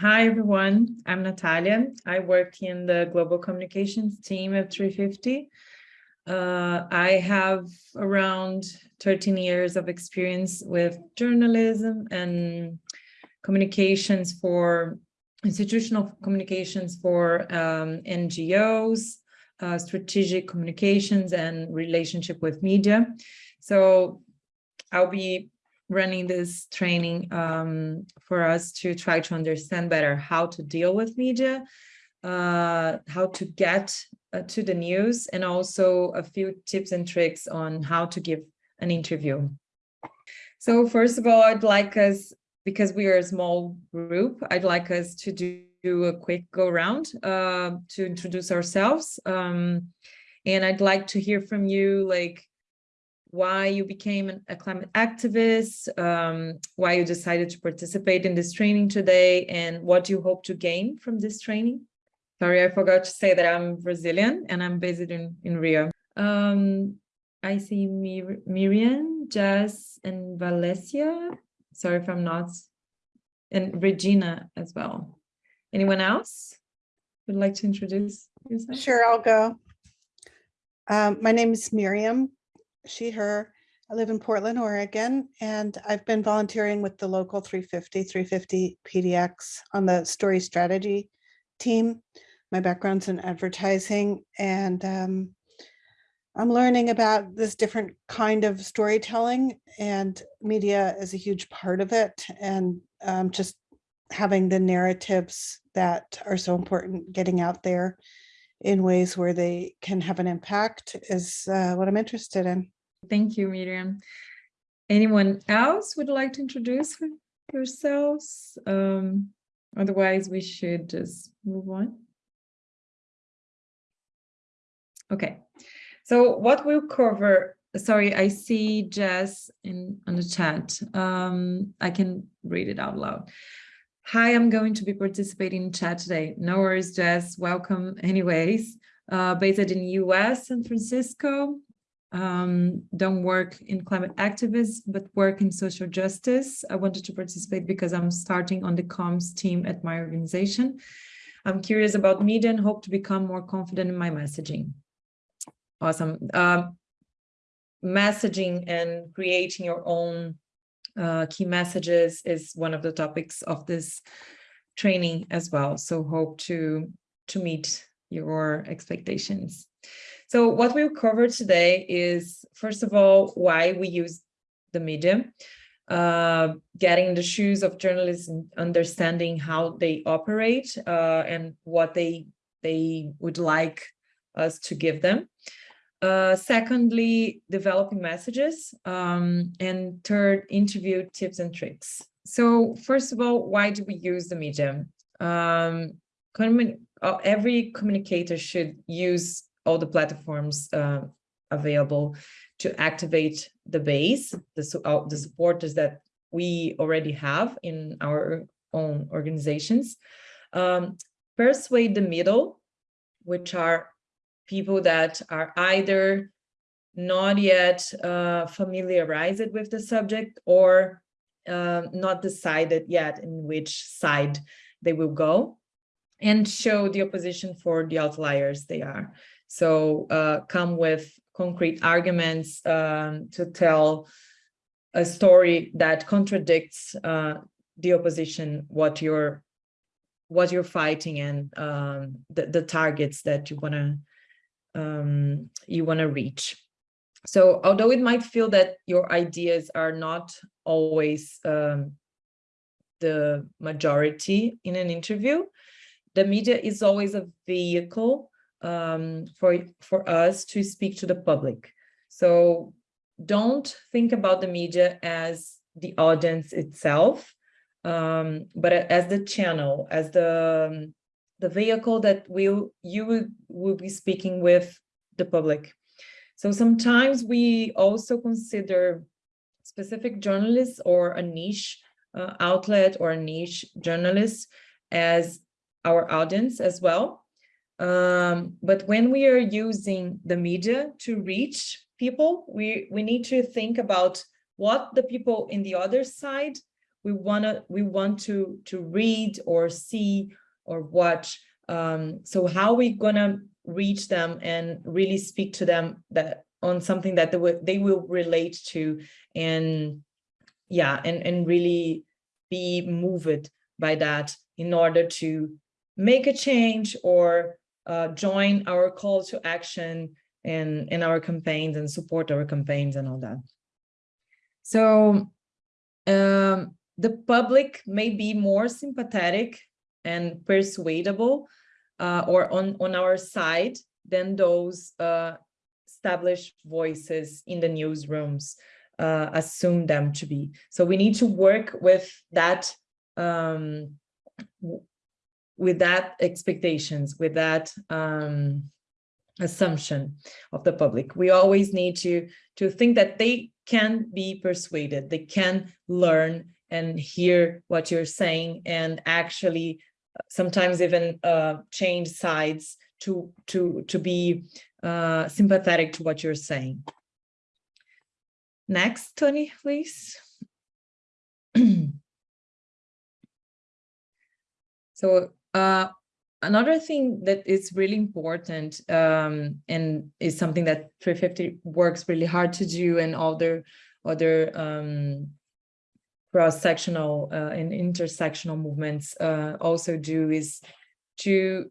Hi, everyone. I'm Natalia. I work in the global communications team at 350. Uh, I have around 13 years of experience with journalism and communications for institutional communications for um, NGOs, uh, strategic communications and relationship with media. So I'll be running this training um, for us to try to understand better how to deal with media, uh, how to get uh, to the news, and also a few tips and tricks on how to give an interview. So first of all, I'd like us, because we are a small group, I'd like us to do, a quick go around uh, to introduce ourselves. Um, and I'd like to hear from you, like, why you became a climate activist, um, why you decided to participate in this training today, and what you hope to gain from this training. Sorry, I forgot to say that I'm Brazilian and I'm based in, in Rio. Um, I see Mir Miriam, Jess, and Valencia. Sorry if I'm not, and Regina as well. Anyone else would like to introduce yourself? Sure, I'll go. Um, my name is Miriam she, her. I live in Portland, Oregon, and I've been volunteering with the local 350, 350 PDX on the story strategy team. My background's in advertising and um, I'm learning about this different kind of storytelling and media is a huge part of it. And um, just having the narratives that are so important getting out there in ways where they can have an impact is uh, what I'm interested in. Thank you, Miriam. Anyone else would like to introduce yourselves? Um, otherwise, we should just move on. Okay, so what we'll cover, sorry, I see Jess in on the chat. Um, I can read it out loud. Hi, I'm going to be participating in chat today. No worries, Jess, welcome anyways. Uh, based in US, San Francisco, um, don't work in climate activism, but work in social justice. I wanted to participate because I'm starting on the comms team at my organization. I'm curious about media and hope to become more confident in my messaging. Awesome. Uh, messaging and creating your own uh, key messages is one of the topics of this training as well. So hope to, to meet your expectations. So what we'll cover today is, first of all, why we use the medium, uh, getting the shoes of journalists and understanding how they operate uh, and what they, they would like us to give them. Uh, secondly, developing messages. Um, and third, interview tips and tricks. So first of all, why do we use the medium? Um, uh, every communicator should use all the platforms uh, available to activate the base, the, uh, the supporters that we already have in our own organizations. Um, persuade the middle, which are people that are either not yet uh, familiarized with the subject or uh, not decided yet in which side they will go and show the opposition for the outliers they are. So uh, come with concrete arguments um, to tell a story that contradicts uh, the opposition, what you're what you're fighting and um, the, the targets that you want to um, you want to reach. So although it might feel that your ideas are not always um, the majority in an interview, the media is always a vehicle um, for, for us to speak to the public. So don't think about the media as the audience itself, um, but as the channel, as the, um, the vehicle that will you will, will be speaking with the public. So sometimes we also consider specific journalists or a niche uh, outlet or a niche journalist as our audience as well. Um, but when we are using the media to reach people, we, we need to think about what the people in the other side we wanna we want to to read or see or watch. Um, so how are we gonna reach them and really speak to them that on something that they will they will relate to and yeah and and really be moved by that in order to make a change or uh, join our call to action and in our campaigns and support our campaigns and all that so um, the public may be more sympathetic and persuadable uh, or on on our side than those uh, established voices in the newsrooms uh, assume them to be. So we need to work with that um, with that expectations, with that um, assumption of the public. We always need to to think that they can be persuaded, they can learn and hear what you're saying and actually sometimes even uh, change sides to to to be uh, sympathetic to what you're saying. Next, Tony, please. so uh, another thing that is really important um, and is something that 350 works really hard to do and other other um, cross-sectional uh, and intersectional movements uh, also do is to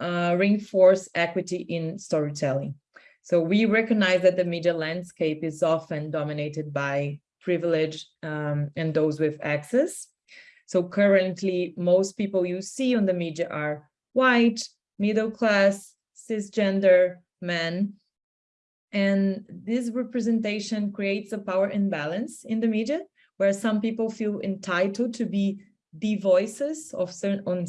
uh, reinforce equity in storytelling. So we recognize that the media landscape is often dominated by privilege um, and those with access. So currently, most people you see on the media are white, middle class, cisgender men. And this representation creates a power imbalance in the media where some people feel entitled to be the voices of certain on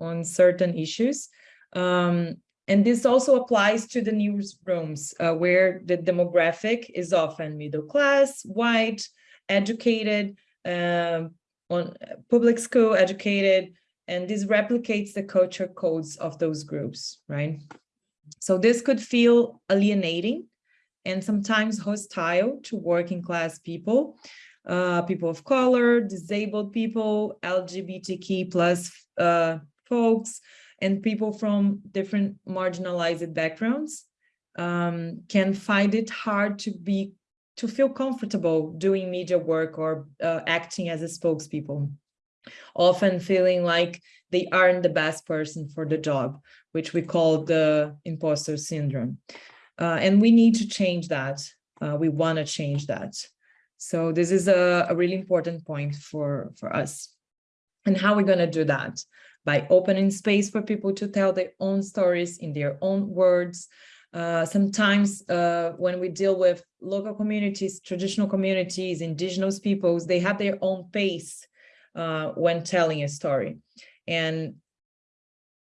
on certain issues. Um, and this also applies to the newsrooms uh, where the demographic is often middle class white educated um, on public school educated and this replicates the culture codes of those groups right? So this could feel alienating and sometimes hostile to working class people uh, people of color, disabled people, LGBTQ plus uh, folks, and people from different marginalized backgrounds um, can find it hard to be to feel comfortable doing media work or uh, acting as a spokespeople, often feeling like they aren't the best person for the job, which we call the imposter syndrome. Uh, and we need to change that. Uh, we want to change that. So this is a, a really important point for, for us. And how we're we going to do that? By opening space for people to tell their own stories in their own words. Uh, sometimes uh, when we deal with local communities, traditional communities, indigenous peoples, they have their own pace uh, when telling a story. And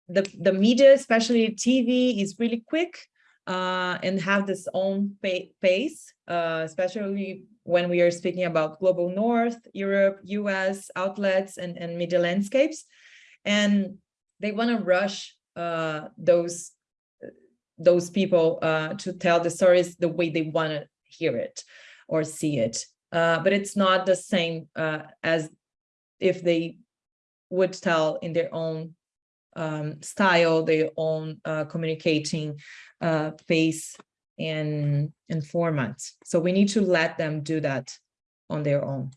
the, the media, especially TV, is really quick uh, and have this own pace, uh, especially when we are speaking about global north, Europe, US outlets and, and media landscapes. And they want to rush uh, those, those people uh, to tell the stories the way they want to hear it or see it. Uh, but it's not the same uh, as if they would tell in their own um, style, their own uh, communicating uh, pace and, and formats. So we need to let them do that on their own.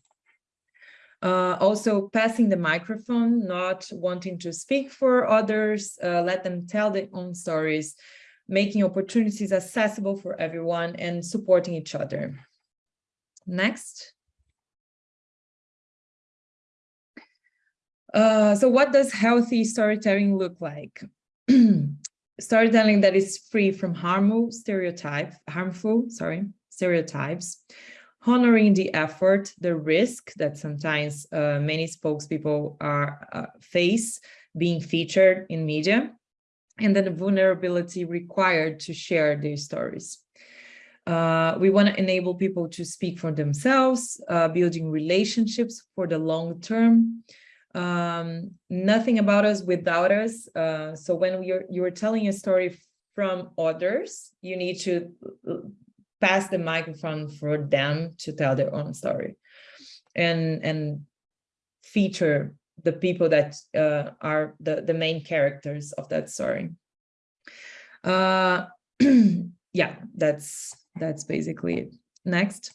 Uh, also passing the microphone, not wanting to speak for others, uh, let them tell their own stories, making opportunities accessible for everyone and supporting each other. Next. Uh, so what does healthy storytelling look like? storytelling that is free from harmful stereotype, harmful, sorry, stereotypes, honoring the effort, the risk that sometimes uh, many spokespeople are uh, face being featured in media, and then the vulnerability required to share their stories. Uh, we want to enable people to speak for themselves, uh, building relationships for the long term, um, nothing about us without us. Uh, so when you're you're telling a story from others, you need to uh, pass the microphone for them to tell their own story. And and feature the people that uh, are the, the main characters of that story. Uh, yeah, that's that's basically it. Next.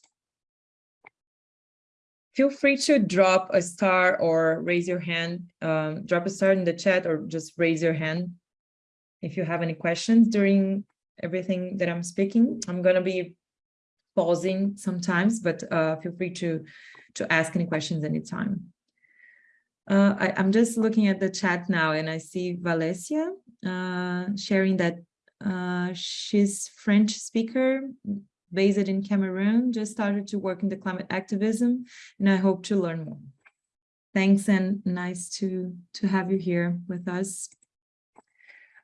Feel free to drop a star or raise your hand, um, drop a star in the chat or just raise your hand if you have any questions during everything that I'm speaking. I'm gonna be pausing sometimes, but uh, feel free to, to ask any questions anytime. Uh, I, I'm just looking at the chat now and I see Valencia uh, sharing that uh, she's French speaker based in Cameroon, just started to work in the climate activism, and I hope to learn more. Thanks and nice to, to have you here with us.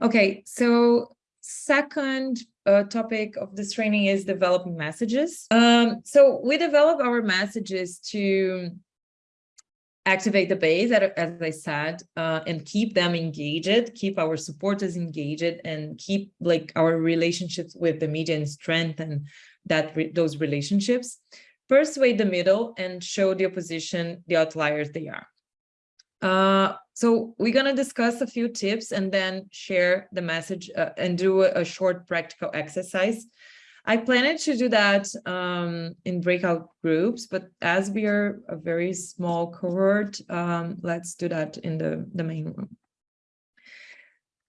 Okay, so second uh, topic of this training is developing messages. Um, so we develop our messages to activate the base, as I said, uh, and keep them engaged, keep our supporters engaged, and keep like our relationships with the media and strengthen that re those relationships. Persuade the middle and show the opposition the outliers they are. Uh, so we're going to discuss a few tips and then share the message uh, and do a, a, short practical exercise. I planned to do that um, in breakout groups, but as we are a very small cohort, um, let's do that in the, the main room.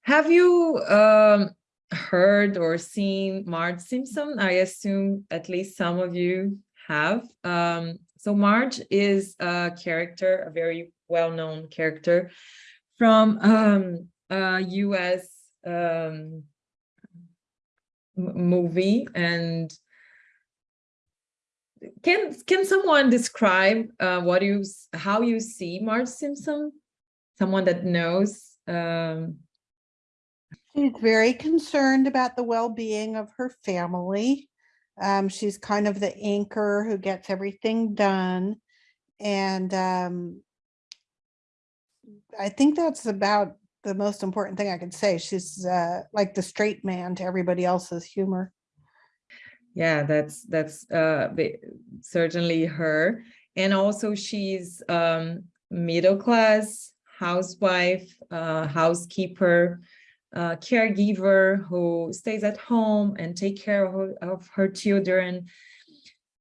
Have you um, heard or seen Marge Simpson? I assume at least some of you have. Um, so Marge is a character, a very well-known character from um, a US um, movie. And can can someone describe uh, what you how you see Marge Simpson? Someone that knows. Um... She's very concerned about the well-being of her family. Um, she's kind of the anchor who gets everything done. And um, I think that's about the most important thing I can say. She's uh, like the straight man to everybody else's humor. Yeah, that's that's uh, certainly her. And also she's um, middle class, housewife, uh, housekeeper, uh, caregiver who stays at home and take care of her, of her children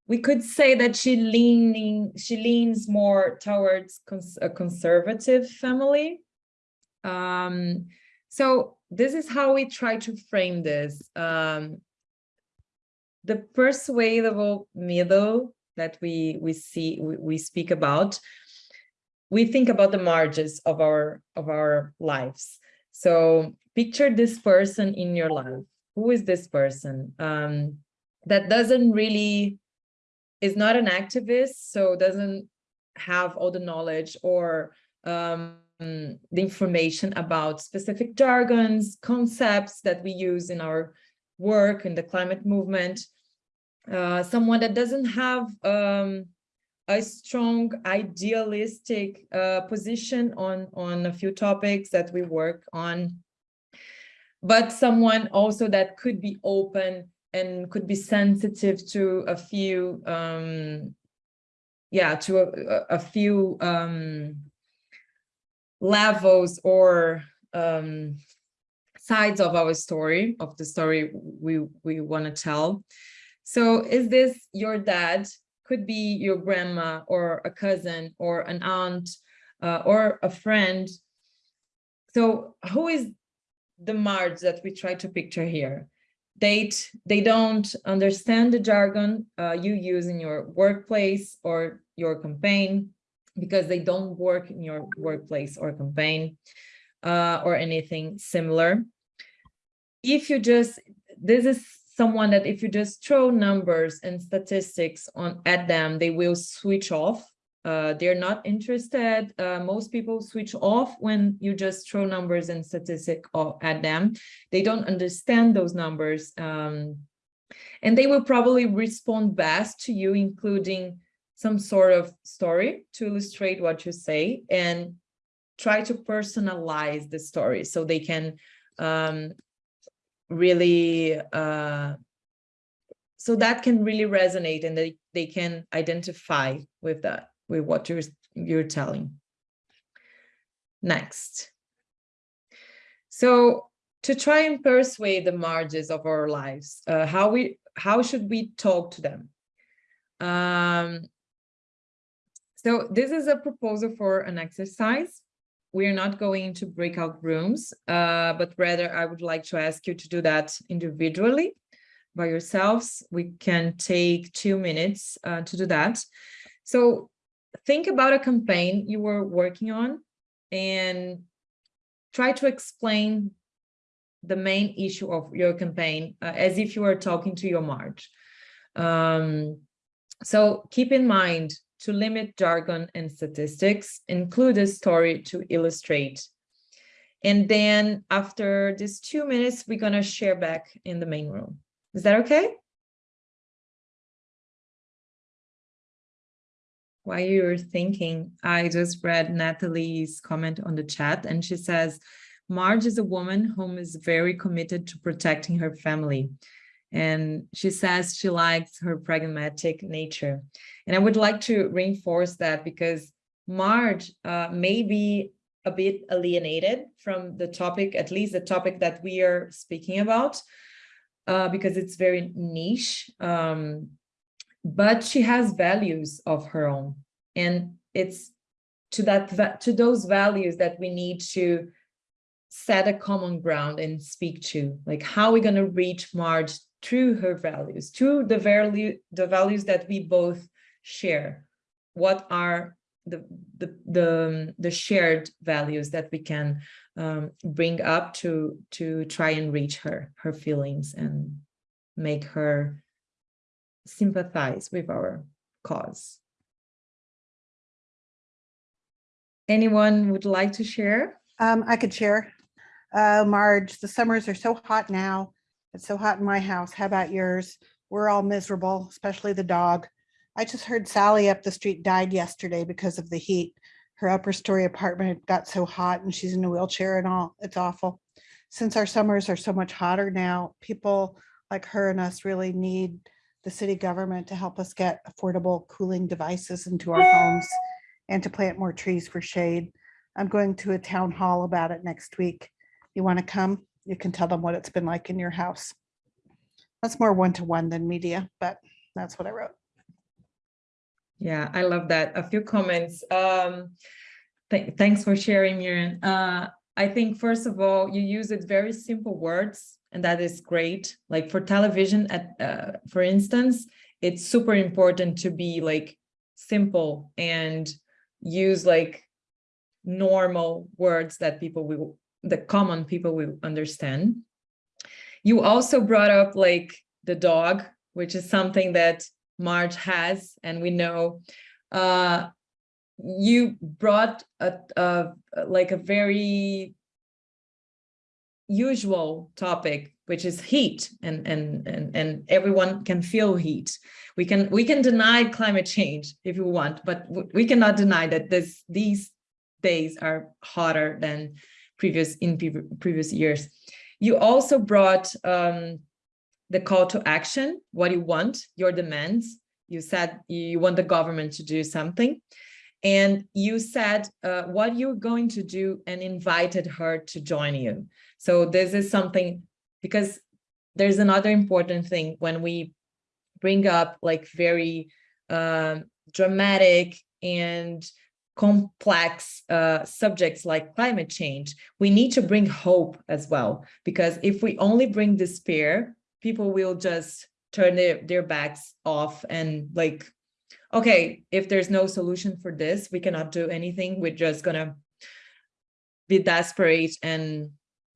we could say that she leaning she leans more towards cons a conservative family um, so this is how we try to frame this. Um, the persuadable middle that we we see we, we speak about we think about the Marges of our of our lives. So picture this person in your life. Who is this person? Um, that doesn't really is not an activist, so doesn't have all the knowledge or um, the information about specific jargons, concepts that we use in our work in the climate movement. Uh, someone that doesn't have um, a strong idealistic uh, position on, on a few topics that we work on, but someone also that could be open and could be sensitive to a few um yeah to a, a few um levels or um sides of our story of the story we we want to tell. So is this your dad could be your grandma or a cousin or an aunt uh, or a friend. So who is the Marge that we try to picture here? They they don't understand the jargon uh, you use in your workplace or your campaign because they don't work in your workplace or campaign uh, or anything similar. If you just, this is someone that if you just throw numbers and statistics on at them, they will switch off uh, they're not interested. Uh, most people switch off when you just throw numbers and statistic at them. They don't understand those numbers. Um, and they will probably respond best to you, including some sort of story to illustrate what you say and try to personalize the story so they can um, really uh, so that can really resonate and they, they can identify with that with what you're you're telling. next. So to try and persuade the Marges of our lives, uh, how we how should we talk to them? Um, so this is a proposal for an exercise. We are not going into breakout rooms, uh, but rather I would like to ask you to do that individually by yourselves. We can take two minutes uh, to do that. So think about a campaign you were working on and try to explain the main issue of your campaign uh, as if you were talking to your Marge. Um, so keep in mind to limit jargon and statistics, include a story to illustrate. And then after these two minutes, we're gonna share back in the main room. Is that okay? While you're thinking, I just read Natalie's comment on the chat and she says, Marge is a woman whom is very committed to protecting her family. And she says she likes her pragmatic nature. And I would like to reinforce that because Marge uh, may be a bit alienated from the topic, at least the topic that we are speaking about, uh, because it's very niche. Um, but she has values of her own. And it's to that to those values that we need to set a common ground and speak to like how are we going to reach marge through her values through the value the values that we both share what are the the the, the shared values that we can um, bring up to to try and reach her her feelings and make her sympathize with our cause anyone would like to share Um, I could share. Uh, Marge, the summers are so hot now. It's so hot in my house. How about yours? We're all miserable, especially the dog. I just heard Sally up the street died yesterday because of the heat. Her upper story apartment got so hot and she's in a wheelchair and all. It's awful. Since our summers are so much hotter now, people like her and us really need the city government to help us get affordable cooling devices into our homes and to plant more trees for shade. I'm going to a town hall about it next week you want to come, you can tell them what it's been like in your house. That's more one-to-one than media, but that's what I wrote. Yeah, I love that. A few comments. Um, th thanks for sharing, Miriam. Uh, I think, first of all, you use it very simple words, and that is great. Like for television, at uh, for instance, it's super important to be like simple and use like normal words that people will the common people will understand. You also brought up like the dog, which is something that Marge has, and we know. Uh, you brought a, a like a very usual topic which is heat and and and and everyone can feel heat we can we can deny climate change if you want but we cannot deny that this these days are hotter than previous in previous years. You also brought um, the call to action, what you want, your demands. You said you want the government to do something. And you said uh, what you're going to do and invited her to join you. So this is something, because there's another important thing when we bring up like very um, dramatic and complex uh, subjects like climate change, we need to bring hope as well. Because if we only bring despair, people will just turn their, their backs off and like, okay, if there's no solution for this, we cannot do anything. We're just gonna be desperate and,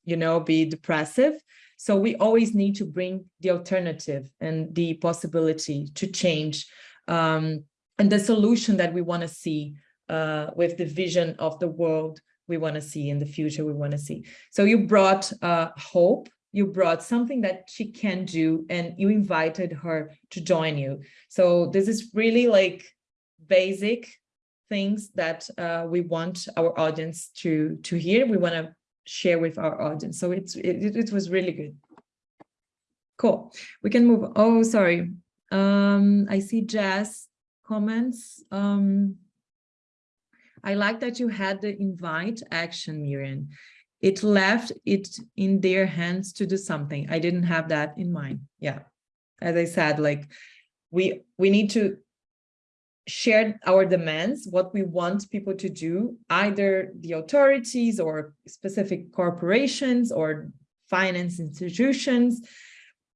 you know, be depressive. So we always need to bring the alternative and the possibility to change um, and the solution that we want to see uh, with the vision of the world we want to see in the future we want to see. So you brought uh, hope, you brought something that she can do and you invited her to join you. So this is really like basic things that uh, we want our audience to, to hear. We want to share with our audience. So it's, it, it was really good. Cool. We can move. Oh, sorry. Um, I see Jazz comments. Um, I like that you had the invite action, Miriam. It left it in their hands to do something. I didn't have that in mind. Yeah. As I said, like we we need to share our demands, what we want people to do, either the authorities or specific corporations or finance institutions,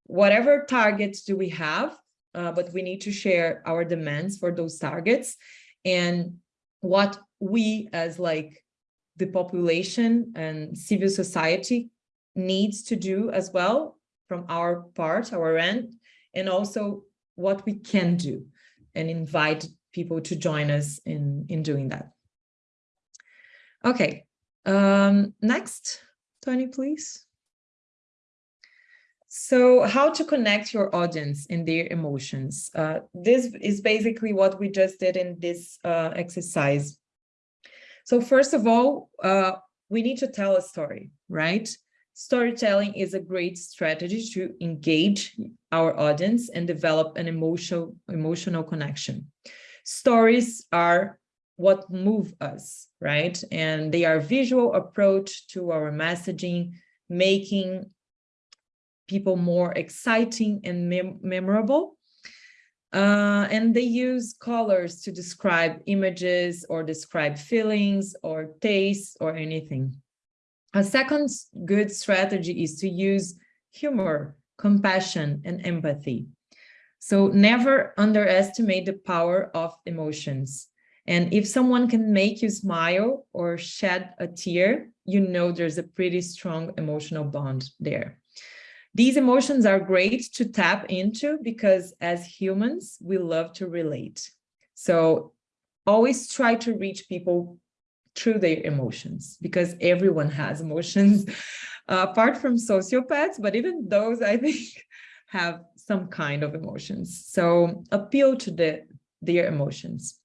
whatever targets do we have, uh, but we need to share our demands for those targets and what we as like the population and civil society needs to do as well from our part, our end, and also what we can do and invite people to join us in, in doing that. Okay, um, next, Tony, please. So how to connect your audience in their emotions. Uh, this is basically what we just did in this uh, exercise. So first of all, uh, we need to tell a story, right? Storytelling is a great strategy to engage our audience and develop an emotional, emotional connection. Stories are what move us, right? And they are visual approach to our messaging, making people more exciting and mem memorable. Uh, and they use colors to describe images or describe feelings or tastes or anything. A second good strategy is to use humor, compassion, and empathy. So never underestimate the power of emotions. And if someone can make you smile or shed a tear, you know there's a pretty strong emotional bond there. These emotions are great to tap into because as humans, we love to relate. So always try to reach people through their emotions because everyone has emotions uh, apart from sociopaths, but even those I think have some kind of emotions. So appeal to the, their emotions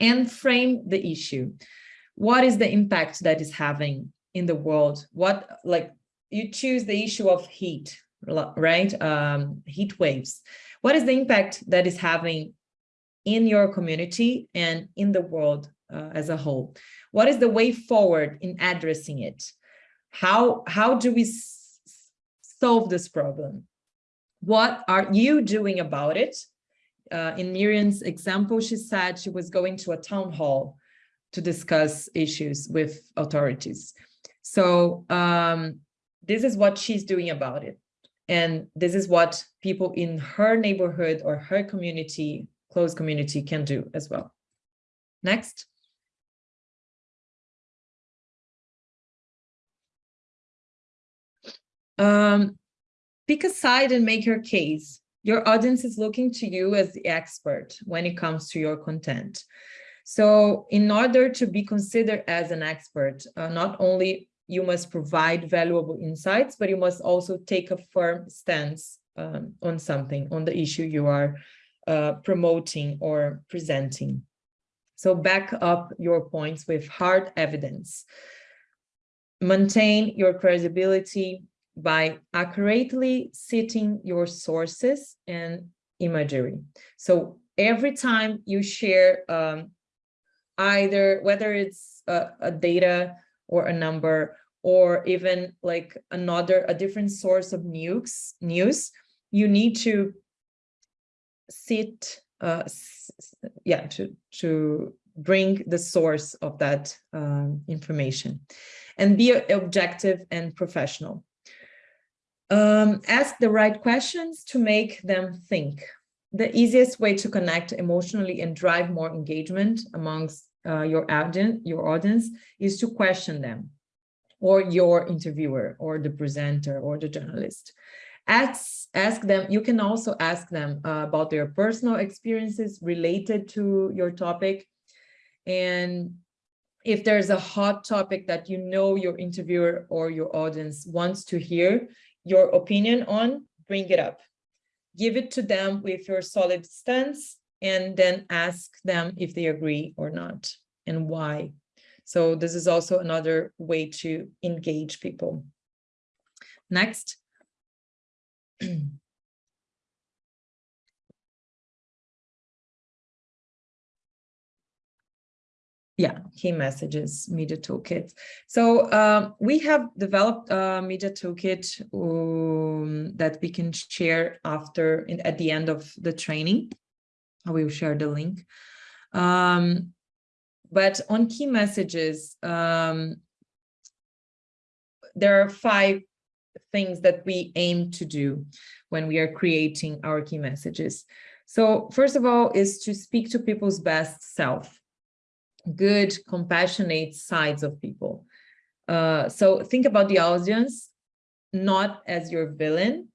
and frame the issue. What is the impact that is having in the world? What like you choose the issue of heat, right? Um, heat waves. What is the impact that is having in your community and in the world uh, as a whole? What is the way forward in addressing it? How, how do we solve this problem? What are you doing about it? Uh, in Miriam's example, she said she was going to a town hall to discuss issues with authorities. So um, this is what she's doing about it. And this is what people in her neighborhood or her community, close community can do as well. Next. Um, pick a side and make your case. Your audience is looking to you as the expert when it comes to your content. So in order to be considered as an expert, uh, not only you must provide valuable insights, but you must also take a firm stance um, on something, on the issue you are uh, promoting or presenting. So back up your points with hard evidence. Maintain your credibility by accurately citing your sources and imagery. So every time you share um, either, whether it's a, a data or a number or even like another a different source of news news you need to sit uh yeah to to bring the source of that um, information and be objective and professional. Um, ask the right questions to make them think. The easiest way to connect emotionally and drive more engagement amongst uh, your audience, your audience is to question them or your interviewer or the presenter or the journalist. Ask, ask them, you can also ask them uh, about their personal experiences related to your topic. And if there's a hot topic that you know your interviewer or your audience wants to hear your opinion on, bring it up. Give it to them with your solid stance and then ask them if they agree or not and why. So this is also another way to engage people. Next. yeah, key messages, media toolkit. So um, we have developed a media toolkit um, that we can share after in, at the end of the training. I will share the link. Um, but on key messages, um, there are five things that we aim to do when we are creating our key messages. So first of all is to speak to people's best self good, compassionate sides of people. Uh, so think about the audience, not as your villain,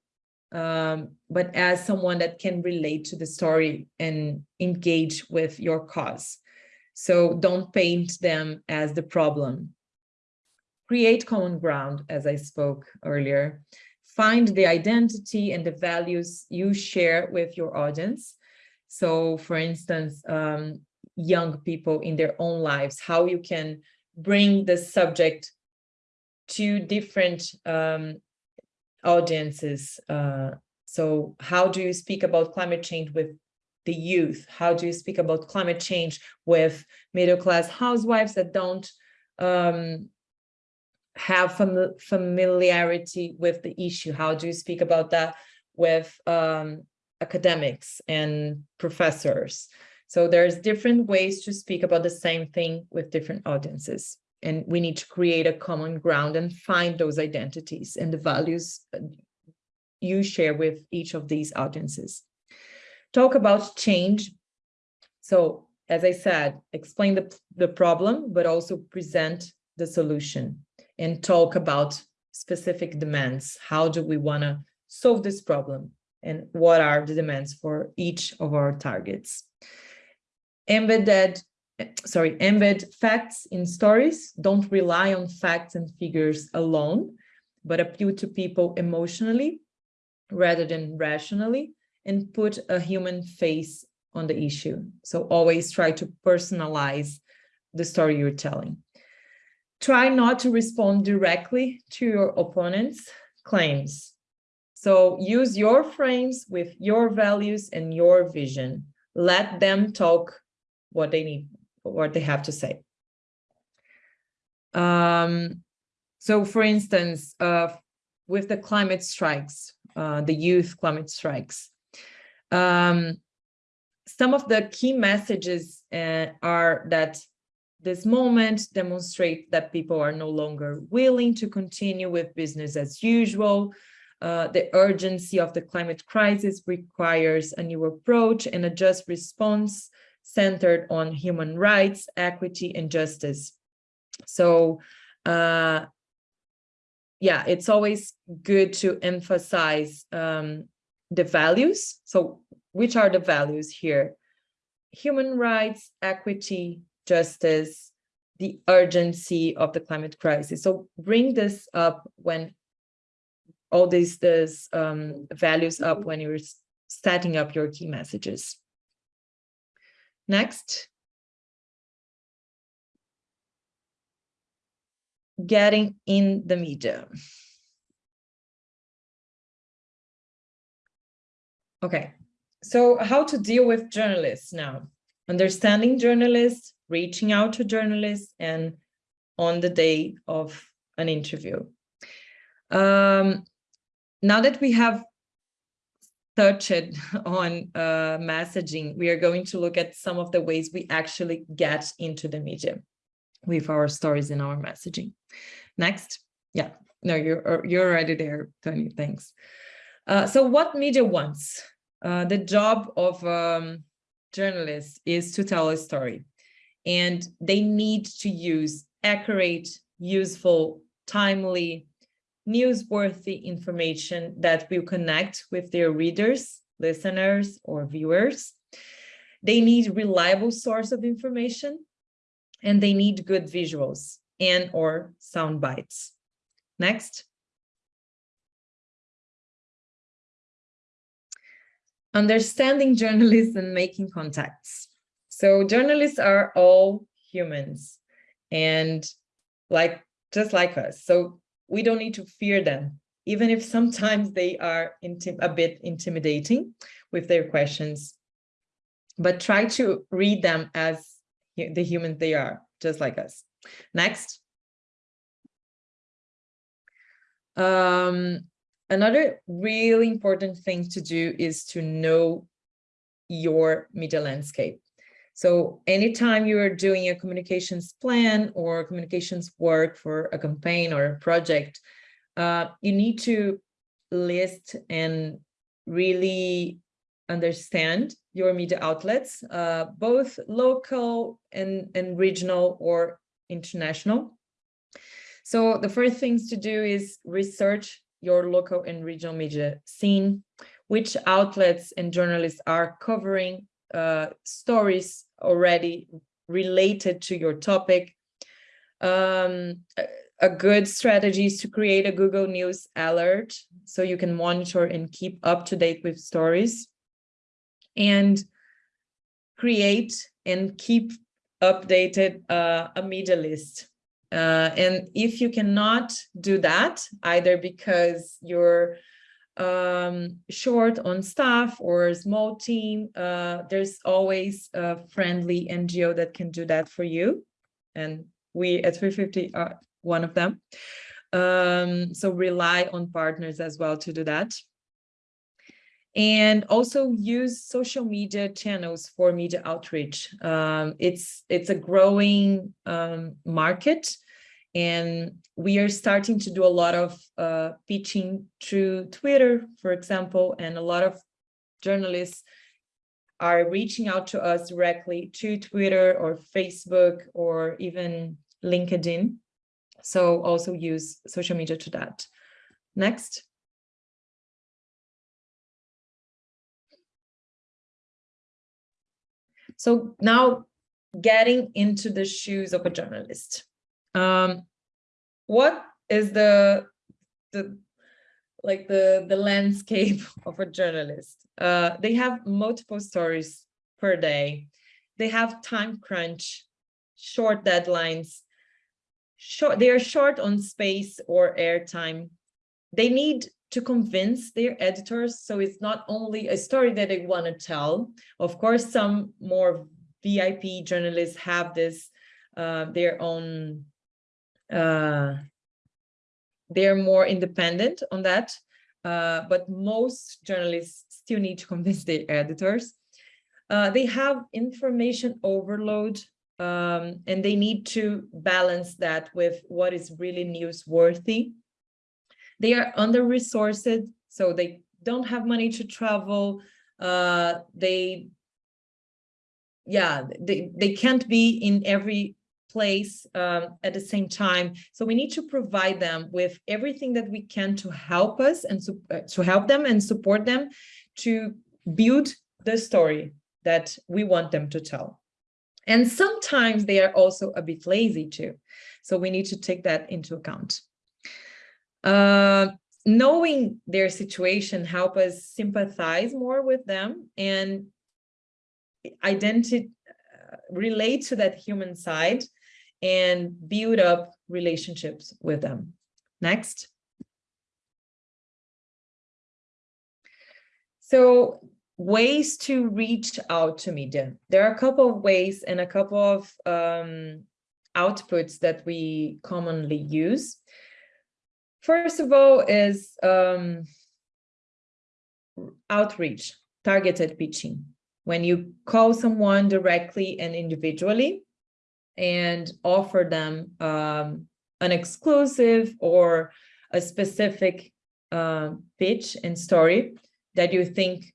um, but as someone that can relate to the story and engage with your cause. So don't paint them as the problem. Create common ground, as I spoke earlier. Find the identity and the values you share with your audience. So for instance, um, young people in their own lives, how you can bring the subject to different um, audiences. Uh, so how do you speak about climate change with the youth? How do you speak about climate change with middle-class housewives that don't um, have fam familiarity with the issue? How do you speak about that with um, academics and professors? So there's different ways to speak about the same thing with different audiences. And we need to create a common ground and find those identities and the values uh, you share with each of these audiences. Talk about change. So as I said, explain the, the problem, but also present the solution and talk about specific demands. How do we want to solve this problem? And what are the demands for each of our targets? embedded sorry embed facts in stories. Don't rely on facts and figures alone but appeal to people emotionally rather than rationally and put a human face on the issue. So always try to personalize the story you're telling. Try not to respond directly to your opponent's claims. So use your frames with your values and your vision. Let them talk what they need, what they have to say. Um, so for instance, uh, with the climate strikes, uh, the youth climate strikes, um, some of the key messages uh, are that this moment demonstrate that people are no longer willing to continue with business as usual. Uh, the urgency of the climate crisis requires a new approach and a just response centered on human rights, equity, and justice. So uh, yeah, it's always good to emphasize um, the values. So which are the values here? Human rights, equity, justice, the urgency of the climate crisis. So bring this up when all these, these um, values up when you're setting up your key messages. Next. Getting in the media. Okay, so how to deal with journalists now? Understanding journalists, reaching out to journalists, and on the day of an interview. Um, now that we have touched on uh, messaging, we are going to look at some of the ways we actually get into the media with our stories and our messaging. Next. Yeah, no, you're, uh, you're already there, Tony, thanks. Uh, so what media wants? Uh, the job of um, journalists is to tell a story and they need to use accurate, useful, timely, newsworthy information that will connect with their readers, listeners, or viewers. They need reliable source of information, and they need good visuals and or sound bites. Next. Understanding journalists and making contacts. So journalists are all humans and like just like us. So we don't need to fear them, even if sometimes they are a bit intimidating with their questions. But try to read them as the humans they are, just like us. Next. Um, another really important thing to do is to know your media landscape. So anytime you are doing a communications plan or communications work for a campaign or a project, uh, you need to list and really understand your media outlets, uh, both local and, and regional or international. So the first things to do is research your local and regional media scene, which outlets and journalists are covering uh, stories already related to your topic. Um, a, good strategy is to create a Google News alert so you can monitor and keep up to date with stories and create and keep updated uh, a media list. Uh, and if you cannot do that, either because you're um, short on staff or small team, uh, there's always a friendly NGO that can do that for you. And we at 350 are one of them. Um, so rely on partners as well to do that and also use social media channels for media outreach. Um, it's it's a growing um, market, and we are starting to do a lot of uh, pitching through Twitter, for example, and a lot of journalists are reaching out to us directly to Twitter or Facebook or even LinkedIn. So also use social media to that. Next. So now getting into the shoes of a journalist. Um, what is the, the like the, the landscape of a journalist? Uh, they have multiple stories per day. They have time crunch, short deadlines, short, they are short on space or airtime. They need to convince their editors. So it's not only a story that they want to tell. Of course, some more VIP journalists have this, uh, their own, uh, they're more independent on that. Uh, but most journalists still need to convince their editors. Uh, they have information overload um, and they need to balance that with what is really newsworthy they are under-resourced, so they don't have money to travel. Uh, they, yeah, they, they can't be in every place um, at the same time. So we need to provide them with everything that we can to help us and uh, to help them and support them to build the story that we want them to tell. And sometimes they are also a bit lazy too. So we need to take that into account. Uh, knowing their situation help us sympathize more with them and identity uh, relate to that human side and build up relationships with them. Next. So ways to reach out to media. There are a couple of ways and a couple of um, outputs that we commonly use. First of all is um, outreach, targeted pitching. When you call someone directly and individually and offer them um, an exclusive or a specific uh, pitch and story that you think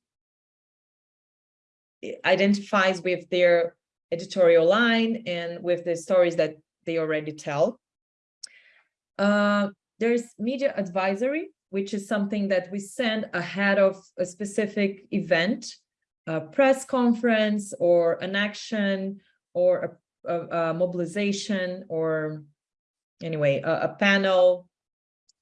identifies with their editorial line and with the stories that they already tell. Uh, there's media advisory, which is something that we send ahead of a specific event, a press conference or an action or a, a, a mobilization or anyway, a, a, panel.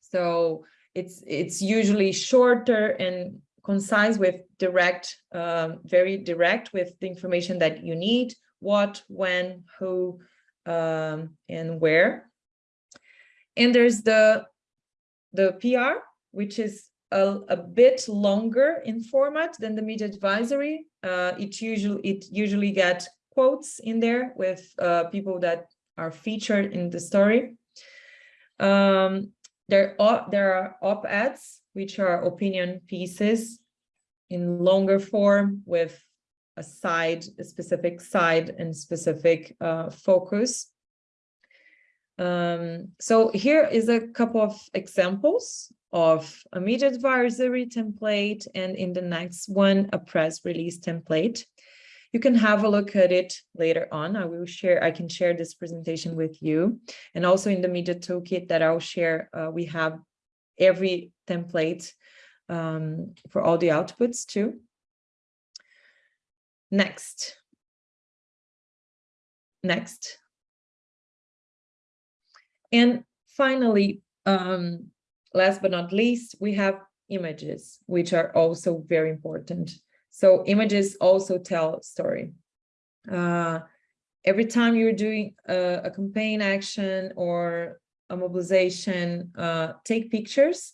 So it's it's usually shorter and concise with direct, um, very direct with the information that you need, what, when, who, um, and where. And there's the, the PR, which is a, a bit longer in format than the media advisory. Uh, it usually it usually get quotes in there with uh, people that are featured in the story. Um, there are there are op-eds, which are opinion pieces in longer form with a side, a specific side and specific uh, focus. Um, so here is a couple of examples of a media advisory template and in the next one, a press release template. You can have a look at it later on. I will share, I can share this presentation with you. And also in the media toolkit that I'll share, uh, we have every template um, for all the outputs too. Next. Next. And finally, um, last but not least, we have images, which are also very important. So images also tell story. Uh, every time you're doing a, a, campaign action or a mobilization, uh, take pictures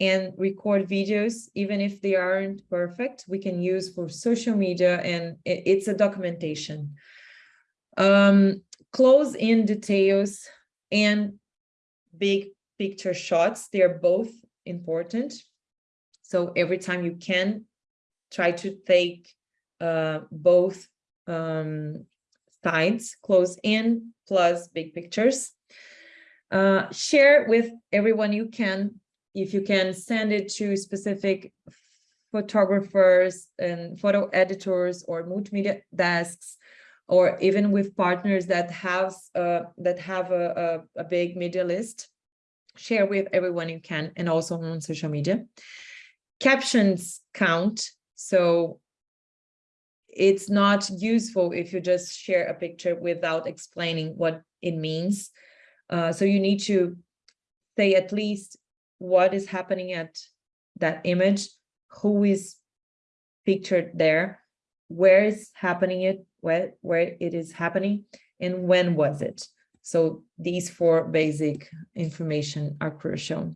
and record videos, even if they aren't perfect, we can use for social media and it, it's a documentation. Um, close in details and big picture shots, they're both important. So every time you can try to take uh, both um, sides, close in plus big pictures. Uh, share with everyone you can if you can send it to specific photographers and photo editors or multimedia desks, or even with partners that have uh, that have a, a, a big media list, share with everyone you can, and also on social media. Captions count, so it's not useful if you just share a picture without explaining what it means. Uh, so you need to say at least what is happening at that image, who is pictured there, where is happening it, where, where it is happening, and when was it. So these four basic information are crucial.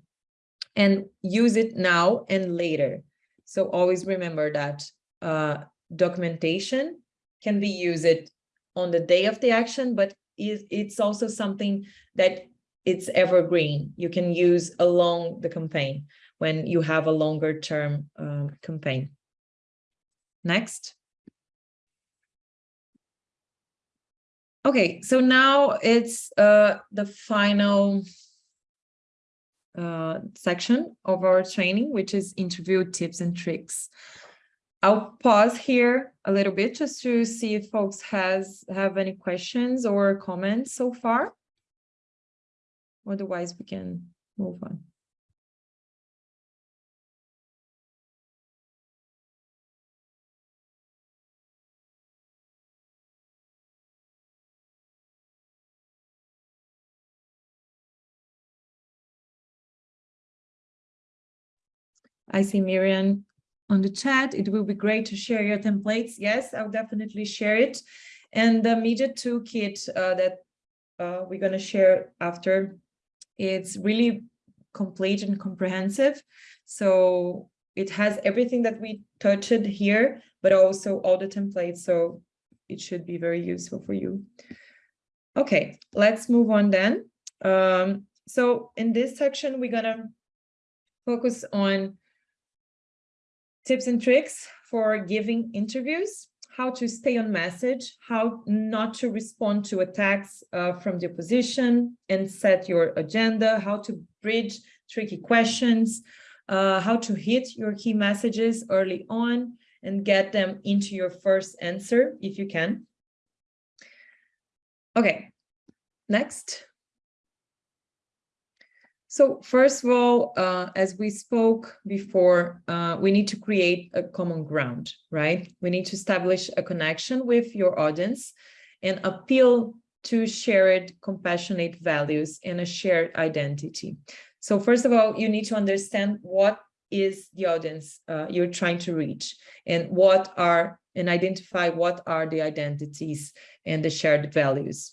And use it now and later. So always remember that uh, documentation can be used on the day of the action, but it's also something that it's evergreen. You can use along the campaign when you have a longer term um, campaign. Next. Okay, so now it's uh, the final uh, section of our training, which is interview tips and tricks. I'll pause here a little bit just to see if folks has have any questions or comments so far. Otherwise, we can move on. I see Miriam on the chat. It will be great to share your templates. Yes, I'll definitely share it. And the media toolkit uh, that uh, we're going to share after it's really complete and comprehensive. So it has everything that we touched here, but also all the templates. So it should be very useful for you. Okay, let's move on then. Um, so in this section, we're gonna focus on tips and tricks for giving interviews how to stay on message, how not to respond to attacks uh, from the opposition and set your agenda, how to bridge tricky questions, uh, how to hit your key messages early on and get them into your first answer if you can. Okay, next. So first of all, uh, as we spoke before, uh, we need to create a common ground, right? We need to establish a connection with your audience and appeal to shared compassionate values and a shared identity. So first of all, you need to understand what is the audience uh, you're trying to reach and what are and identify what are the identities and the shared values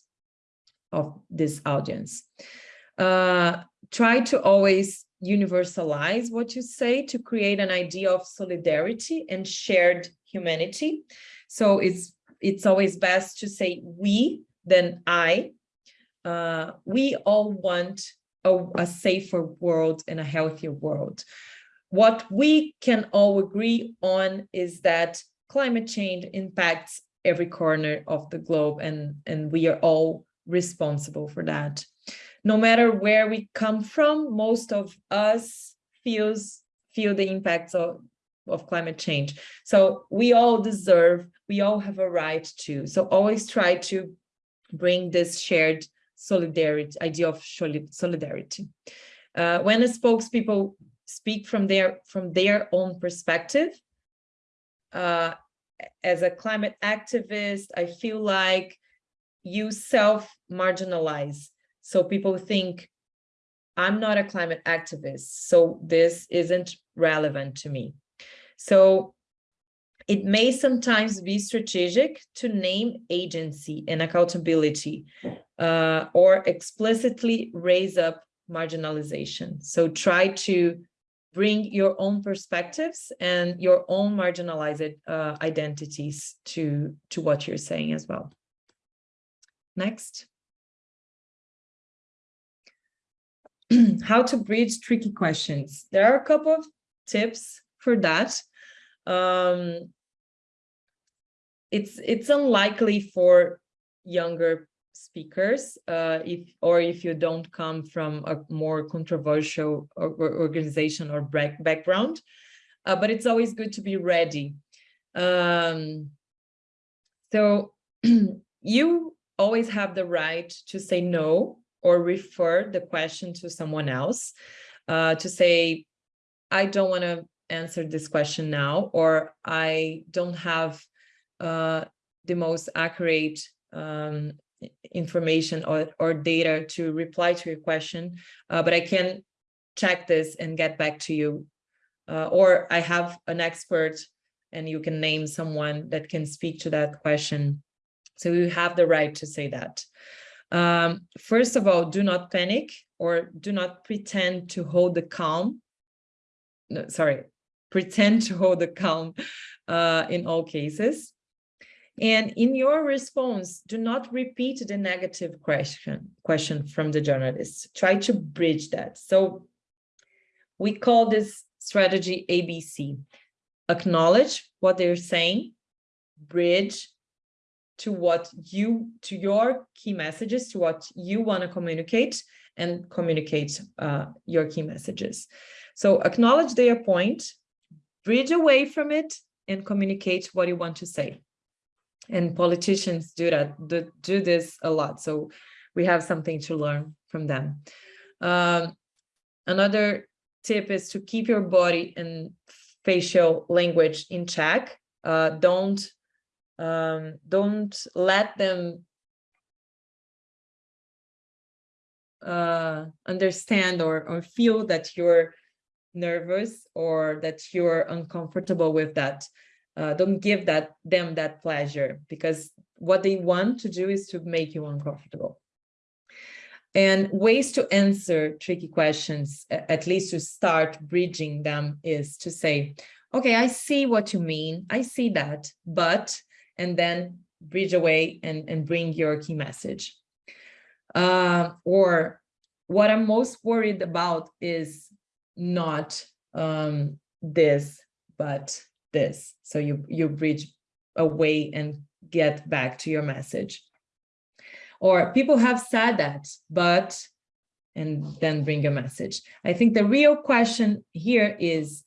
of this audience. Uh, try to always universalize what you say to create an idea of solidarity and shared humanity. So it's it's always best to say we than I. uh, we all want a, a safer world and a healthier world. What we can all agree on is that climate change impacts every corner of the globe and, and we are all responsible for that. No matter where we come from, most of us feels feel the impacts of, of climate change. So we all deserve, we all have a right to. So always try to bring this shared solidarity, idea of solidarity. Uh, when the spokespeople speak from their from their own perspective, uh, as a climate activist, I feel like you self-marginalize. So people think, I'm not a climate activist, so this isn't relevant to me. So it may sometimes be strategic to name agency and accountability uh, or explicitly raise up marginalization. So try to bring your own perspectives and your own marginalized uh, identities to, to what you're saying as well. Next. How to bridge tricky questions. There are a couple of tips for that. Um, it's it's unlikely for younger speakers uh, if or if you don't come from a more controversial or, or organization or background uh, but it's always good to be ready um, so you always have the right to say no or refer the question to someone else uh, to say I don't want to answer this question now or I don't have uh, the most accurate um, information or, or data to reply to your question, uh, but I can check this and get back to you. Uh, or I have an expert and you can name someone that can speak to that question. So you have the right to say that. Um, first of all, do not panic or do not pretend to hold the calm. No, sorry, pretend to hold the calm uh, in all cases. And in your response, do not repeat the negative question, question from the journalist. Try to bridge that. So we call this strategy ABC. Acknowledge what they're saying, bridge to what you, to your key messages, to what you want to communicate and communicate uh, your key messages. So acknowledge their point, bridge away from it and communicate what you want to say. And politicians do that do, do this a lot so we have something to learn from them. Um, another tip is to keep your body and facial language in check. Uh, don't um, don't let them uh, understand or, or feel that you're nervous or that you're uncomfortable with that. Uh, don't give that them that pleasure because what they want to do is to make you uncomfortable. And ways to answer tricky questions at least to start bridging them is to say okay i see what you mean. I see that but and then bridge away and and bring your key message uh, or what i'm most worried about is not um, this but this. So you, you bridge away and get back to your message. Or people have said that, but, and then bring a message. I think the real question here is,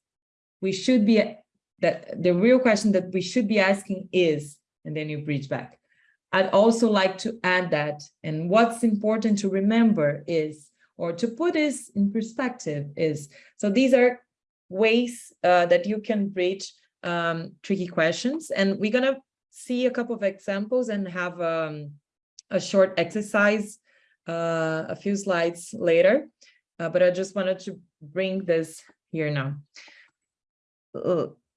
we should be, that the real question that we should be asking is, and then you bridge back. I'd also like to add that, and what's important to remember is, or to put this in perspective is, so these are ways uh, that you can bridge um, tricky questions. And we're going to see a couple of examples and have um, a short exercise, uh, a few slides later. Uh, but I just wanted to bring this here now.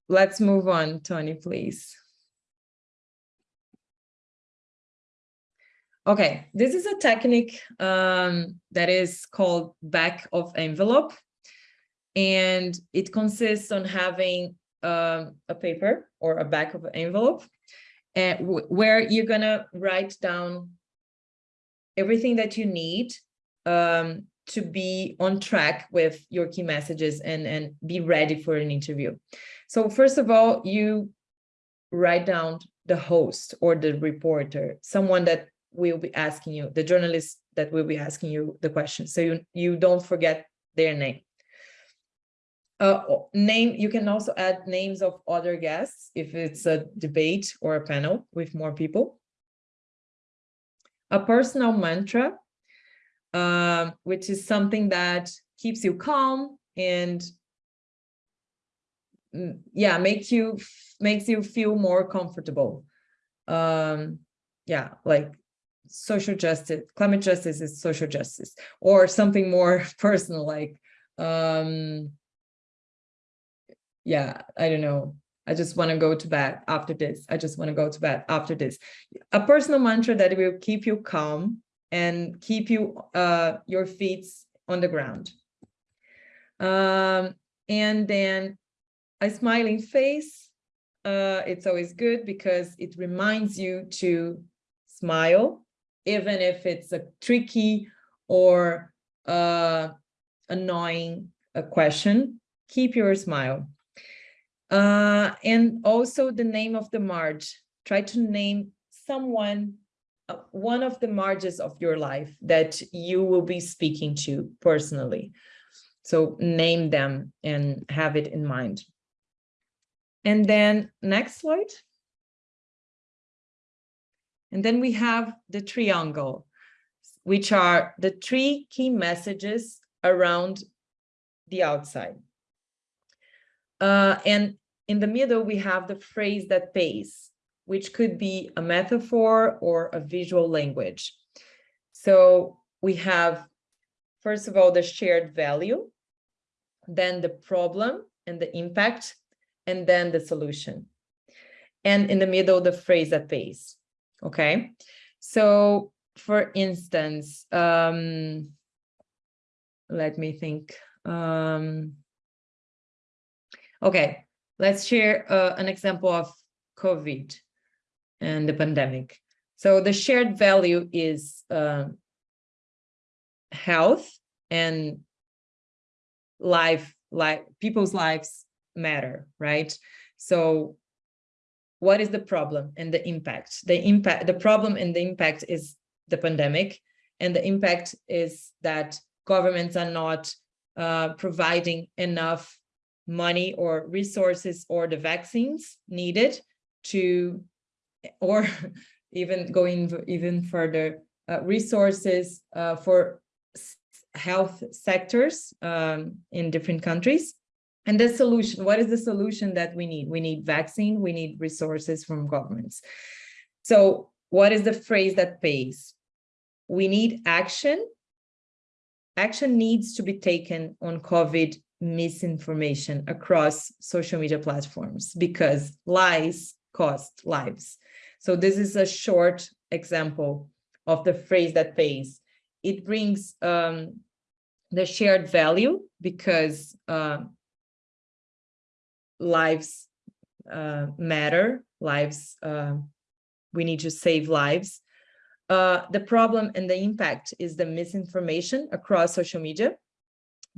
Let's move on, Tony, please. Okay, this is a technique um, that is called back of envelope. And it consists on having um, a paper or a back of an envelope and where you're gonna write down everything that you need um, to be on track with your key messages and, and be ready for an interview. So first of all, you write down the host or the reporter, someone that will be asking you, the journalist that will be asking you the question. So you, you don't forget their name. Uh, name, you can also add names of other guests if it's a debate or a panel with more people. A personal mantra, um, which is something that keeps you calm and mm, yeah, makes you makes you feel more comfortable. Um, yeah, like social justice, climate justice is social justice, or something more personal like um, yeah, I don't know. I just want to go to bed after this. I just want to go to bed after this. A personal mantra that will keep you calm and keep you uh, your feet on the ground. Um, and then a smiling face. Uh, it's always good because it reminds you to smile, even if it's a tricky or uh, annoying a question. Keep your smile. Uh, and also the name of the Marge. Try to name someone, uh, one of the Marges of your life that you will be speaking to personally. So name them and have it in mind. And then next slide. And then we have the triangle, which are the three key messages around the outside. Uh, and in the middle, we have the phrase that pays, which could be a metaphor or a visual language. So we have, first of all, the shared value, then the problem and the impact, and then the solution. And in the middle, the phrase that pays. Okay. So for instance, um, let me think. Um, Okay, let's share uh, an example of COVID and the pandemic. So the shared value is uh, health and life, like people's lives matter, right? So what is the problem and the impact? The impact, the problem and the impact is the pandemic, and the impact is that governments are not uh, providing enough money or resources or the vaccines needed to, or even going even further, uh, resources uh, for health sectors um, in different countries. And the solution, what is the solution that we need? We need vaccine, we need resources from governments. So what is the phrase that pays? We need action. Action needs to be taken on COVID misinformation across social media platforms because lies cost lives. So this is a short example of the phrase that pays. It brings um, the shared value because uh, lives uh, matter, lives, uh, we need to save lives. Uh, the problem and the impact is the misinformation across social media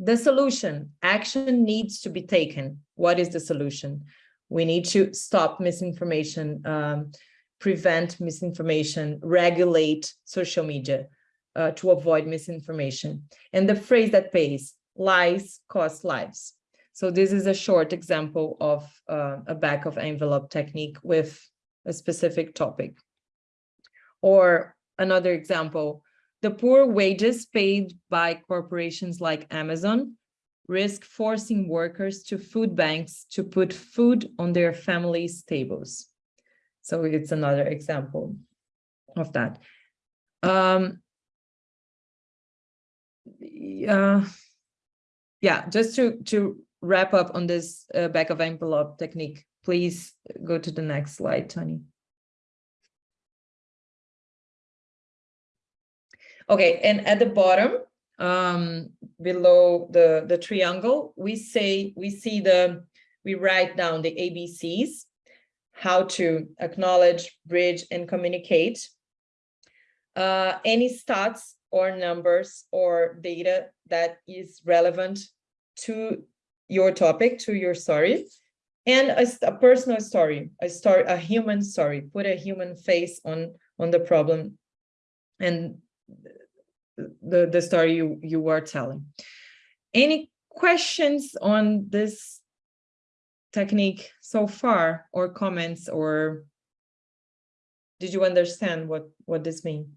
the solution, action needs to be taken. What is the solution? We need to stop misinformation, um, prevent misinformation, regulate social media uh, to avoid misinformation. And the phrase that pays, lies cost lives. So this is a short example of uh, a back of envelope technique with a specific topic. Or another example, the poor wages paid by corporations like Amazon risk forcing workers to food banks to put food on their families' tables. So it's another example of that. Um, uh, yeah, just to, to wrap up on this uh, back of envelope technique, please go to the next slide, Tony. Okay, and at the bottom, um, below the, the triangle, we say, we see the, we write down the ABCs, how to acknowledge, bridge, and communicate. uh, any stats or numbers or data that is relevant to your topic, to your story, and a, a personal story, a story, a human story, put a human face on, on the problem and the, the story you, you were telling. Any questions on this technique so far or comments or did you understand what what this means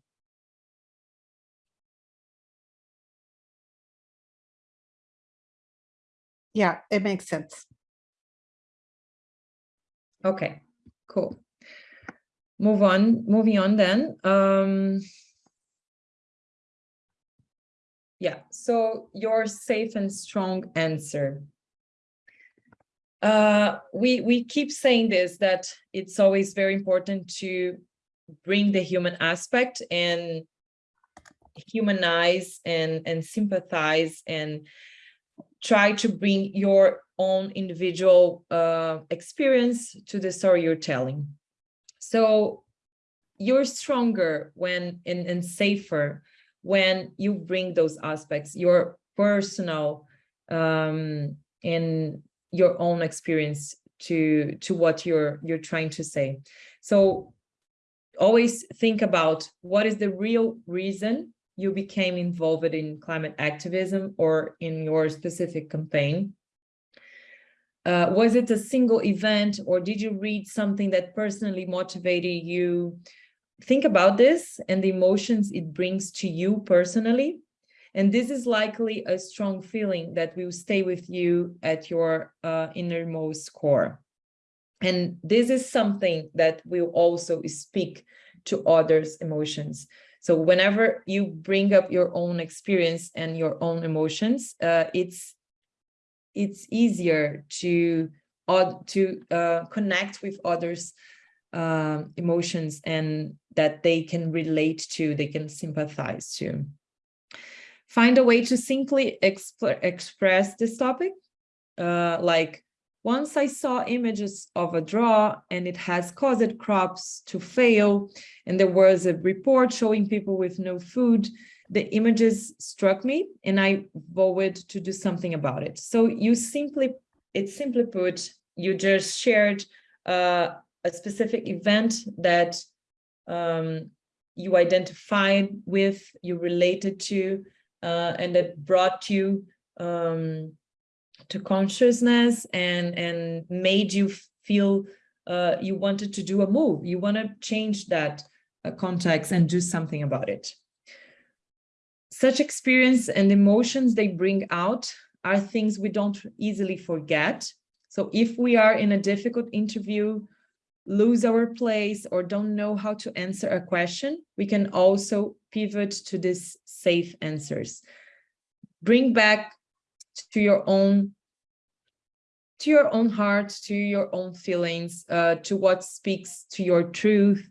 Yeah, it makes sense. okay cool. Move on moving on then um yeah so your safe and strong answer uh, we we keep saying this that it's always very important to bring the human aspect and humanize and and sympathize and try to bring your own individual uh, experience to the story you're telling. So you're stronger when and, and safer when you bring those aspects, your personal um, and your own experience to to what you're you're trying to say. So always think about what is the real reason you became involved in climate activism or in your specific campaign. Uh, was it a single event or did you read something that personally motivated you? Think about this and the emotions it brings to you personally and this is likely a strong feeling that will stay with you at your uh, innermost core. And this is something that will also speak to others' emotions. So whenever you bring up your own experience and your own emotions, uh, it's it's easier to to uh, connect with others' um, emotions and that they can relate to, they can sympathize to. Find a way to simply exp express this topic. Uh, like once I saw images of a draw and it has caused crops to fail and there was a report showing people with no food, the images struck me and I vowed to do something about it. So you simply, it's simply put, you just shared uh, a specific event that um, you identified with, you related to, uh, and that brought you um, to consciousness and and made you feel uh, you wanted to do a move. You want to change that uh, context and do something about it. Such experience and emotions they bring out are things we don't easily forget. So if we are in a difficult interview lose our place or don't know how to answer a question, we can also pivot to these safe answers. Bring back to your own to your own heart, to your own feelings, uh, to what speaks to your truth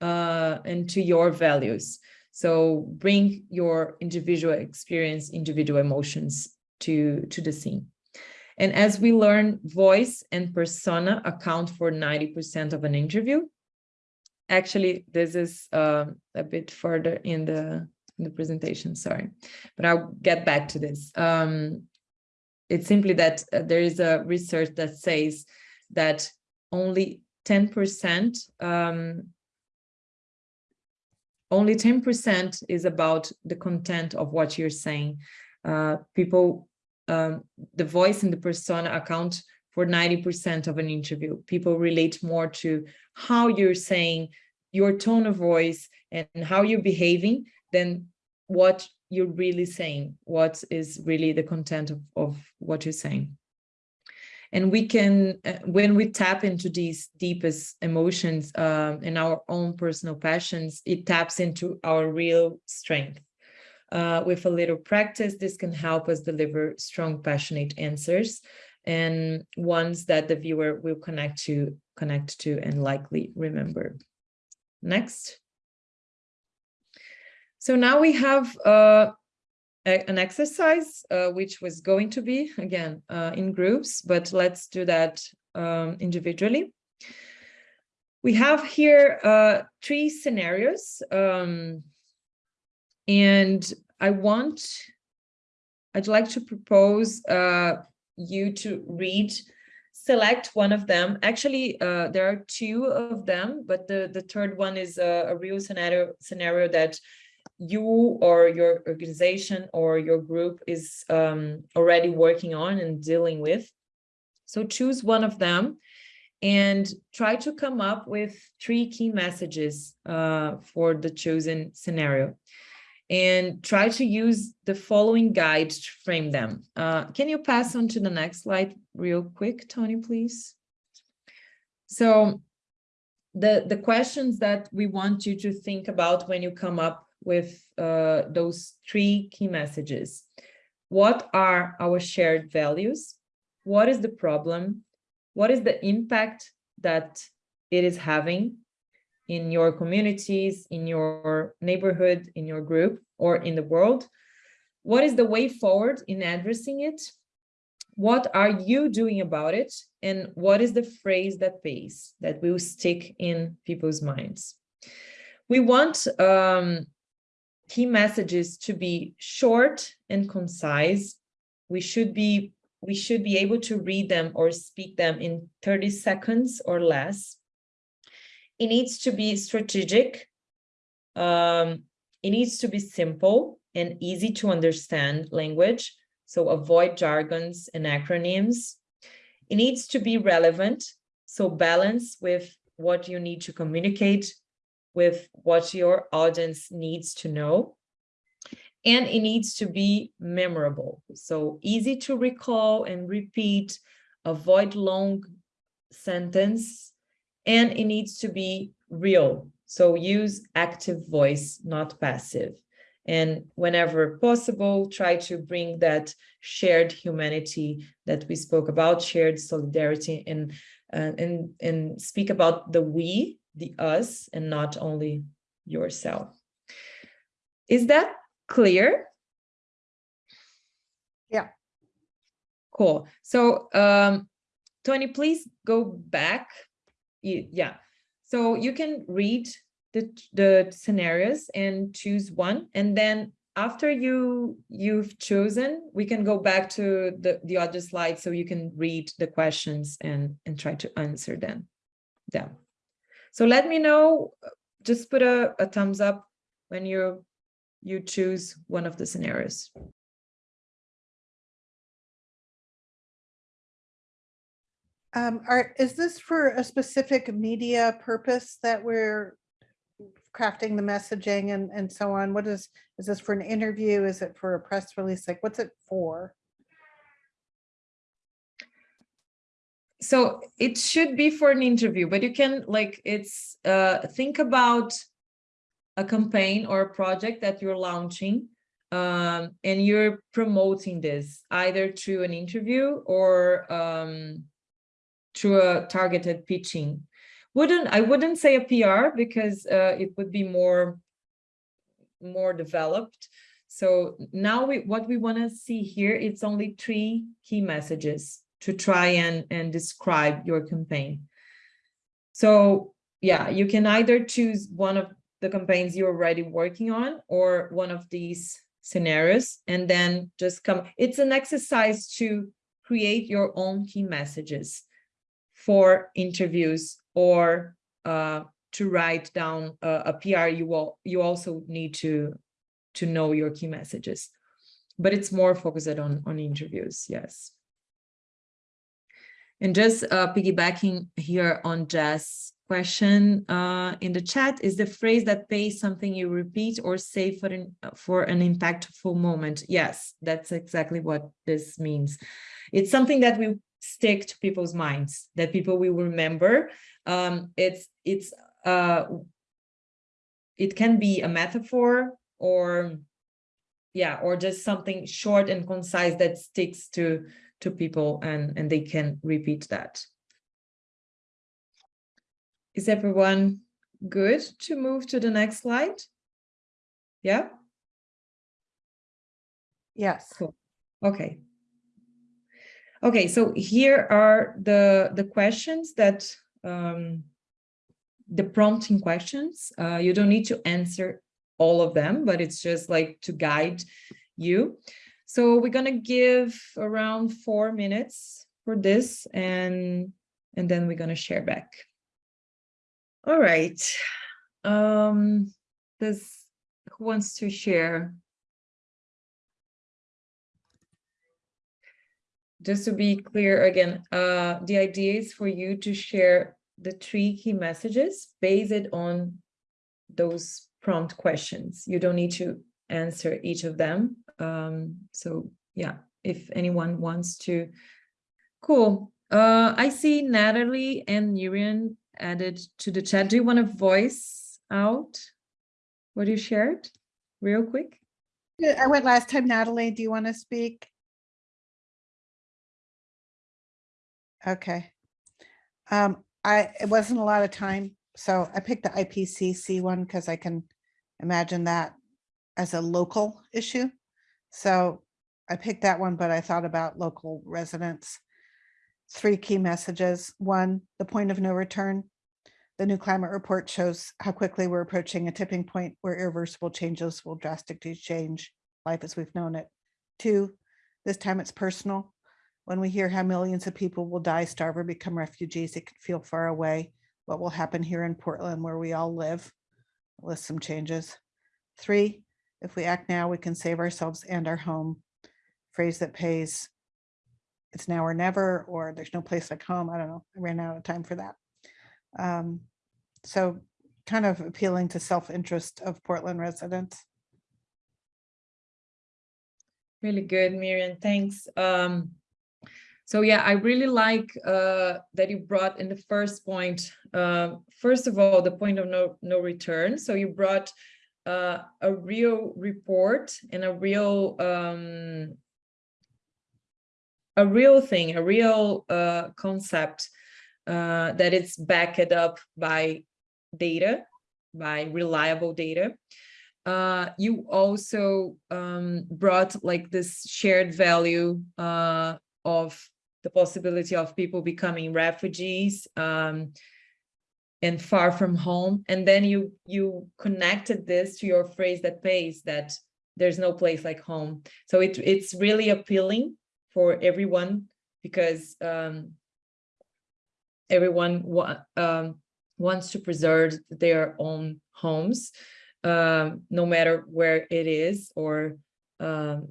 uh, and to your values. So bring your individual experience, individual emotions to, to the scene. And as we learn, voice and persona account for 90% of an interview. Actually, this is uh, a bit further in the, in the presentation, sorry, but I'll get back to this. Um, it's simply that uh, there is a research that says that only 10% um, only 10% is about the content of what you're saying. Uh, people um, the voice and the persona account for 90% of an interview. People relate more to how you're saying, your tone of voice and how you're behaving than what you're really saying, what is really the content of, of what you're saying. And we can, uh, when we tap into these deepest emotions um, and our own personal passions, it taps into our real strength. Uh, with a little practice, this can help us deliver strong, passionate answers and ones that the viewer will connect to, connect to and likely remember. Next. So now we have uh, a, an exercise, uh, which was going to be, again, uh, in groups, but let's do that um, individually. We have here uh, three scenarios. Um, And I want, I'd like to propose uh, you to read, select one of them. Actually, uh, there are two of them, but the, the third one is a, a real scenario, scenario that you or your organization or your group is um, already working on and dealing with. So choose one of them and try to come up with three key messages uh, for the chosen scenario and try to use the following guide to frame them. Uh, can you pass on to the next slide real quick, Tony, please? So the, the questions that we want you to think about when you come up with uh, those three key messages. What are our shared values? What is the problem? What is the impact that it is having in your communities, in your neighborhood, in your group, or in the world? What is the way forward in addressing it? What are you doing about it? And what is the phrase that pays, that will stick in people's minds? We want um, key messages to be short and concise. We should be we should be able to read them or speak them in 30 seconds or less. It needs to be strategic. Um, it needs to be simple and easy to understand language. So avoid jargons and acronyms. It needs to be relevant. So balance with what you need to communicate with what your audience needs to know and it needs to be memorable. So easy to recall and repeat, avoid long sentence, and it needs to be real. So use active voice, not passive. And whenever possible, try to bring that shared humanity that we spoke about, shared solidarity, and, uh, and, and speak about the we, the us, and not only yourself. Is that clear? Yeah. Cool. So, um, Tony, please go back. You, yeah. So you can read the, the scenarios and choose one. And then after you, you've chosen, we can go back to the, the other slide so you can read the questions and, and try to answer them. them. So let me know, just put a, a thumbs up when you you choose one of the scenarios. Um, are, is this for a specific media purpose that we're crafting the messaging and, and so on? What is, is this for an interview? Is it for a press release? Like, what's it for? So it should be for an interview, but you can like, it's, uh, think about a campaign or a project that you're launching um, and you're promoting this either through an interview or um, through a targeted pitching. Wouldn't I wouldn't say a PR because uh, it would be more more developed. So now we what we want to see here it's only three key messages to try and and describe your campaign. So yeah, you can either choose one of the campaigns you're already working on or one of these scenarios and then just come it's an exercise to create your own key messages for interviews or uh, to write down a, a PR you will you also need to to know your key messages but it's more focused on on interviews yes and just uh, piggybacking here on Jess question uh, in the chat is the phrase that pays something you repeat or say for an, for an impactful moment. Yes, that's exactly what this means. It's something that will stick to people's minds, that people will remember. Um, it's, it's, uh, it can be a metaphor or, yeah, or just something short and concise that sticks to, to people and, and they can repeat that. Is everyone good to move to the next slide? Yeah? Yes. Cool. Okay. Okay, so here are the, the questions that, um, the prompting questions. Uh, you don't need to answer all of them, but it's just like to guide you. So we're gonna give around four minutes for this and, and then we're gonna share back. All right. Um, does, who wants to share? Just to be clear again, uh, the idea is for you to share the three key messages based on those prompt questions. You don't need to answer each of them. Um, so yeah, if anyone wants to, cool. Uh, I see Natalie and Nurian added to the chat. Do you want to voice out what you shared real quick? I went last time. Natalie, do you want to speak? Okay. Um, I, it wasn't a lot of time, so I picked the IPCC one because I can imagine that as a local issue. So I picked that one, but I thought about local residents. Three key messages. One, the point of no return. The new climate report shows how quickly we're approaching a tipping point where irreversible changes will drastically change life as we've known it. Two, this time it's personal. When we hear how millions of people will die, starve, or become refugees, it can feel far away. What will happen here in Portland where we all live? List some changes. Three, if we act now, we can save ourselves and our home. Phrase that pays, it's now or never, or there's no place like home. I don't know. I ran out of time for that. Um, so kind of appealing to self-interest of Portland residents. Really good, Miriam, thanks. Um, so yeah, I really like uh, that you brought in the first point, uh, first of all, the point of no, no return. So you brought uh, a real report and a real um, a real thing, a real uh, concept uh, that it's backed up by data, by reliable data. Uh, you also um, brought like this shared value uh, of the possibility of people becoming refugees um, and far from home. And then you you connected this to your phrase that pays that there's no place like home. So it, it's really appealing for everyone because um, everyone wa um, wants to preserve their own homes, um, no matter where it is or um,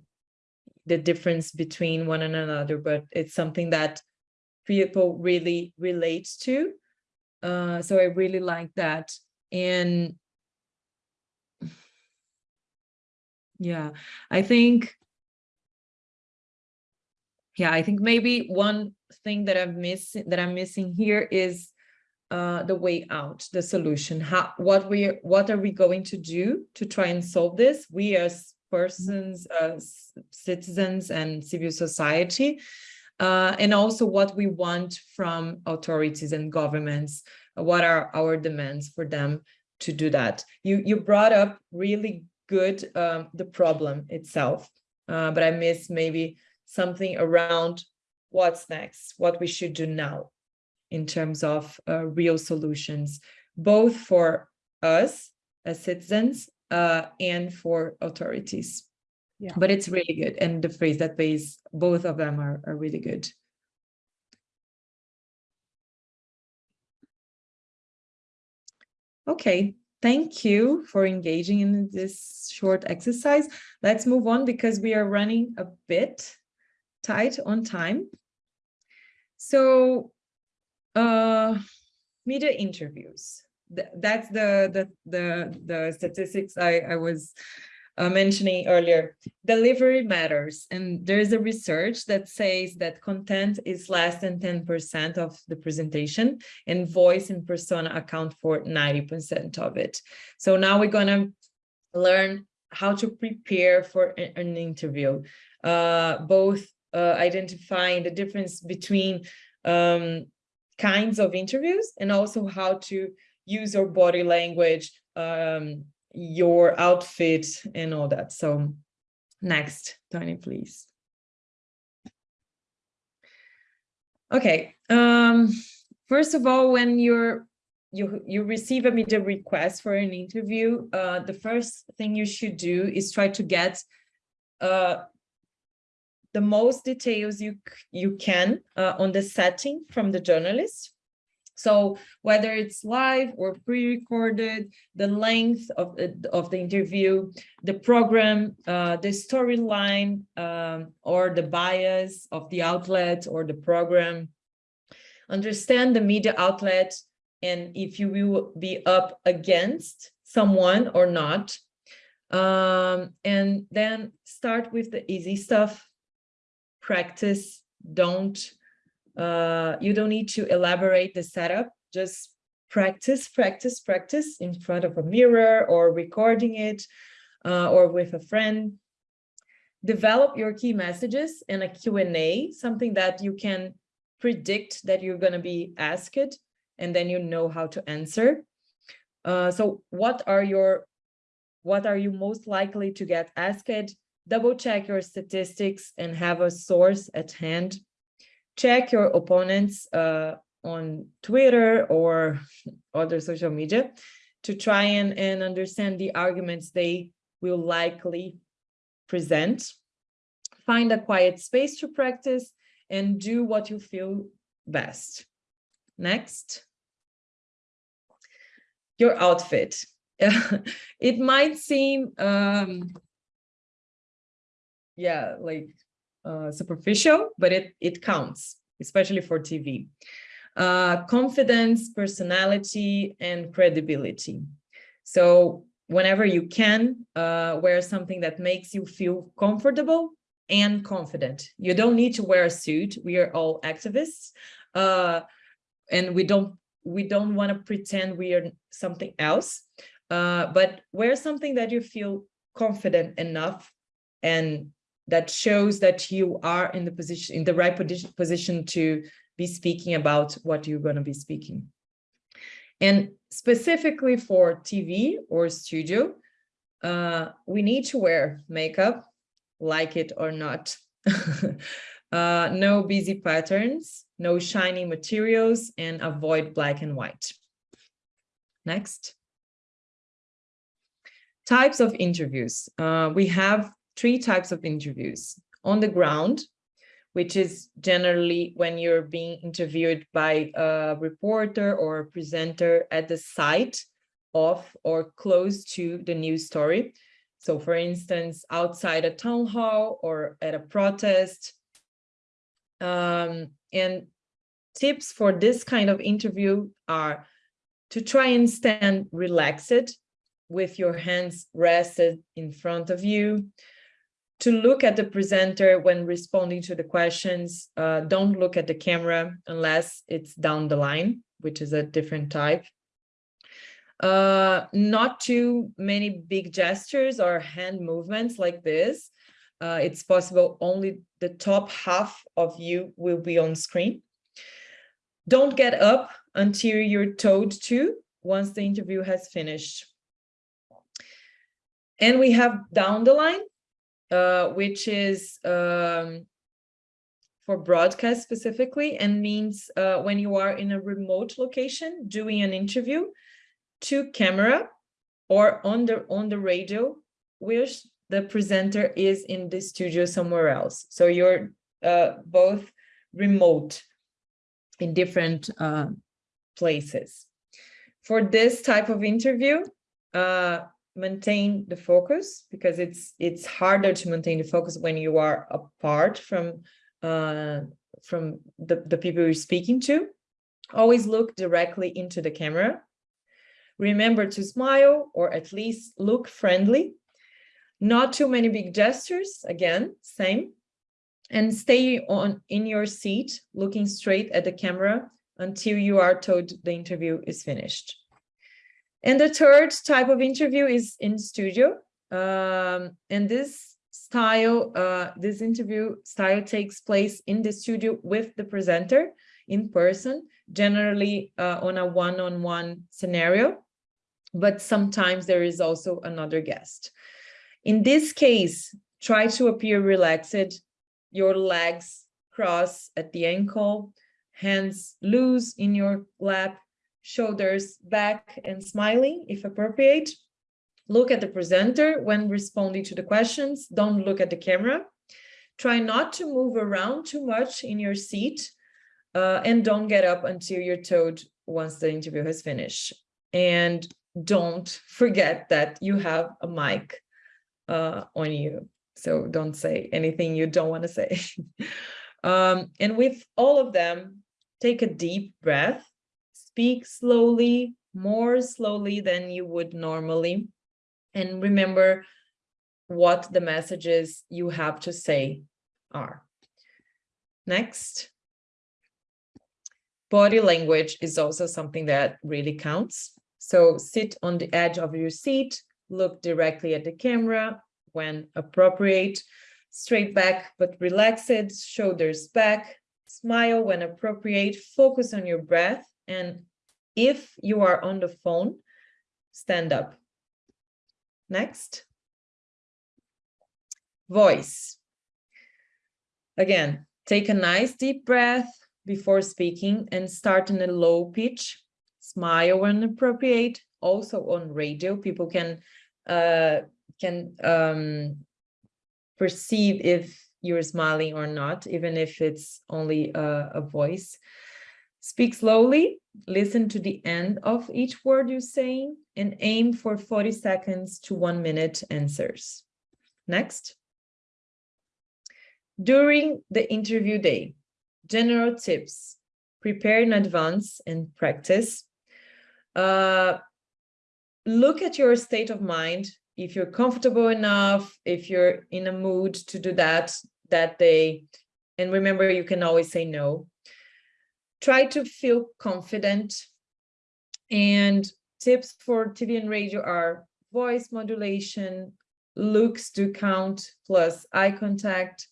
the difference between one and another, but it's something that people really relate to. Uh, so I really like that. And yeah, I think, yeah, I think maybe one thing that I'm missing that I'm missing here is uh, the way out, the solution. How what we what are we going to do to try and solve this? We as persons, uh, citizens and civil society, uh, and also what we want from authorities and governments. What are our demands for them to do that? You, you brought up really good um, the problem itself, uh, but I miss maybe something around what's next, what we should do now in terms of uh, real solutions, both for us as citizens uh, and for authorities. Yeah. But it's really good. And the phrase that pays, both of them are, are really good. Okay, thank you for engaging in this short exercise. Let's move on because we are running a bit tight on time. So uh, media interviews that's the the the the statistics I I was uh, mentioning earlier. Delivery matters, and there is a research that says that content is less than ten percent of the presentation, and voice and persona account for ninety percent of it. So now we're gonna learn how to prepare for an interview, uh, both uh, identifying the difference between um, kinds of interviews and also how to use your body language, um, your outfit and all that. So next, Tony, please. Okay, um, first of all, when you're you you receive a media request for an interview, uh, the first thing you should do is try to get uh, the most details you you can uh, on the setting from the journalist. So whether it's live or pre-recorded, the length of of the interview, the program, uh, the storyline, um, or the bias of the outlet or the program. Understand the media outlet and if you will be up against someone or not. Um, and then start with the easy stuff. Practice, don't uh, you don't need to elaborate the setup, just practice, practice, practice in front of a mirror or recording it uh, or with a friend. Develop your key messages and a Q&A, something that you can predict that you're going to be asked and then you know how to answer. Uh, so what are your, what are you most likely to get asked? Double check your statistics and have a source at hand check your opponents uh, on Twitter or other social media to try and, and understand the arguments they will likely present. Find a quiet space to practice and do what you feel best. Next. Your outfit. it might seem, um, yeah, like uh, superficial, but it, it counts, especially for TV. Uh, confidence, personality, and credibility. So whenever you can, uh, wear something that makes you feel comfortable and confident. You don't need to wear a suit. We are all activists. Uh, and we don't we don't want to pretend we are something else. Uh, but wear something that you feel confident enough and that shows that you are in the position in the right position to be speaking about what you're going to be speaking. And specifically for TV or studio, uh, we need to wear makeup, like it or not. uh, no busy patterns, no shiny materials, and avoid black and white. Next. Types of interviews. Uh, we have three types of interviews. On the ground, which is generally when you're being interviewed by a reporter or a presenter at the site of or close to the news story. So for instance, outside a town hall or at a protest. Um, and tips for this kind of interview are to try and stand relaxed with your hands rested in front of you, to look at the presenter when responding to the questions. Uh, don't look at the camera unless it's down the line, which is a different type. Uh, not too many big gestures or hand movements like this. Uh, it's possible only the top half of you will be on screen. Don't get up until you're told to once the interview has finished. And we have down the line, uh, which is um, for broadcast specifically and means uh, when you are in a remote location doing an interview to camera or on the on the radio which the presenter is in the studio somewhere else. So you're uh, both remote in different uh, places. For this type of interview uh, maintain the focus because it's it's harder to maintain the focus when you are apart from uh, from the, the people you're speaking to. Always look directly into the camera. Remember to smile or at least look friendly. Not too many big gestures, again, same. And stay on in your seat, looking straight at the camera until you are told the interview is finished. And the third type of interview is in studio. Um, and this style, uh, this interview style takes place in the studio with the presenter in person, generally uh, on a one-on-one -on -one scenario, but sometimes there is also another guest. In this case, try to appear relaxed, your legs cross at the ankle, hands loose in your lap, shoulders back and smiling if appropriate. Look at the presenter when responding to the questions. Don't look at the camera. Try not to move around too much in your seat uh, and don't get up until you're told once the interview has finished. And don't forget that you have a mic uh, on you. So don't say anything you don't want to say. um, and with all of them, take a deep breath, speak slowly, more slowly than you would normally. And remember what the messages you have to say are. Next. Body language is also something that really counts. So sit on the edge of your seat, look directly at the camera when appropriate, straight back but relaxed, shoulders back, smile when appropriate, focus on your breath, and if you are on the phone, stand up. Next. Voice. Again, take a nice deep breath before speaking and start in a low pitch. Smile when appropriate. Also on radio, people can uh, can um, perceive if you're smiling or not, even if it's only a, a voice. Speak slowly, listen to the end of each word you're saying, and aim for 40 seconds to one minute answers. Next. During the interview day, general tips, prepare in advance and practice. Uh, look at your state of mind. If you're comfortable enough, if you're in a mood to do that that day, and remember, you can always say no. Try to feel confident. And tips for TV and radio are voice modulation, looks do count, plus eye contact,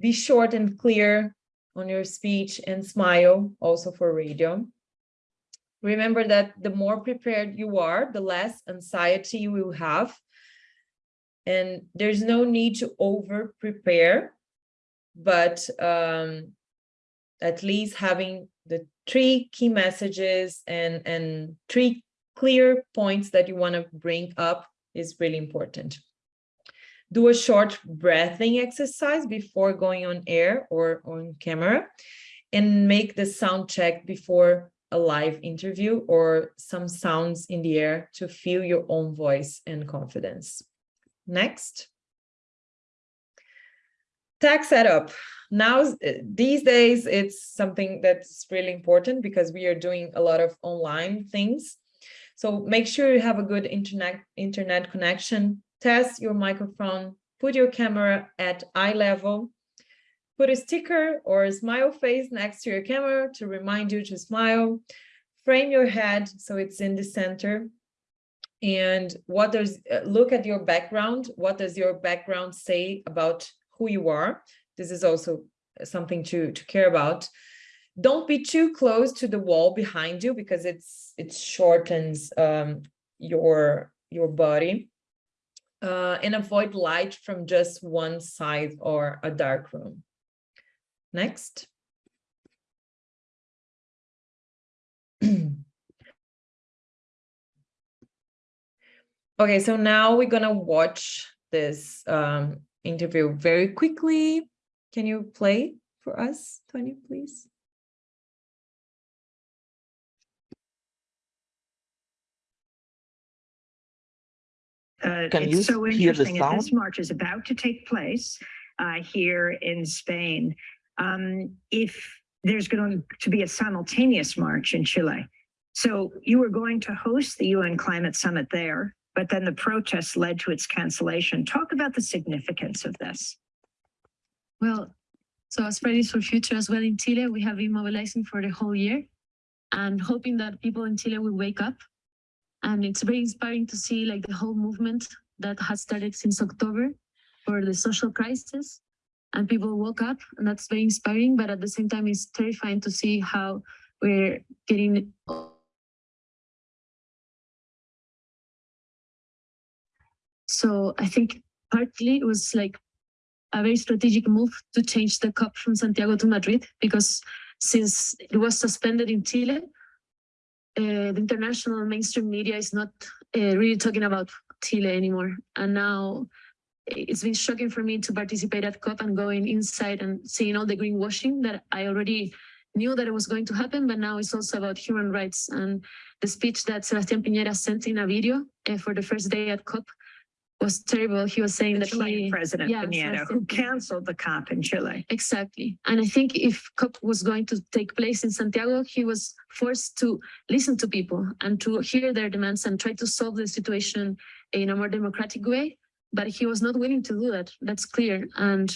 be short and clear on your speech and smile also for radio. Remember that the more prepared you are, the less anxiety you will have. And there's no need to over prepare, but um, at least having the three key messages and, and three clear points that you want to bring up is really important do a short breathing exercise before going on air or on camera and make the sound check before a live interview or some sounds in the air to feel your own voice and confidence. Next. Tag setup. Now, these days, it's something that's really important because we are doing a lot of online things. So make sure you have a good internet internet connection test your microphone, put your camera at eye level, put a sticker or a smile face next to your camera to remind you to smile, frame your head so it's in the center. And what does, uh, look at your background, what does your background say about who you are? This is also something to, to care about. Don't be too close to the wall behind you because it's it shortens um, your your body uh, and avoid light from just one side or a dark room. Next. okay, so now we're gonna watch this um, interview very quickly. Can you play for us, Tony, please? Uh, Can it's you so hear the interesting. that This march is about to take place uh, here in Spain. Um, if there's going to be a simultaneous march in Chile. So you are going to host the UN Climate Summit there, but then the protests led to its cancellation. Talk about the significance of this. Well, so as Fridays for Future as well in Chile, we have been mobilizing for the whole year and hoping that people in Chile will wake up. And it's very inspiring to see like the whole movement that has started since October for the social crisis and people woke up and that's very inspiring, but at the same time, it's terrifying to see how we're getting So I think partly it was like a very strategic move to change the COP from Santiago to Madrid because since it was suspended in Chile, uh, the international mainstream media is not uh, really talking about Chile anymore. And now it's been shocking for me to participate at COP and going inside and seeing all the greenwashing that I already knew that it was going to happen, but now it's also about human rights. And the speech that Sebastián Piñera sent in a video uh, for the first day at COP was terrible. He was saying The that Chilean he, President yeah, Piñera, who canceled the COP in Chile. Exactly. And I think if COP was going to take place in Santiago, he was forced to listen to people and to hear their demands and try to solve the situation in a more democratic way. But he was not willing to do that. That's clear. And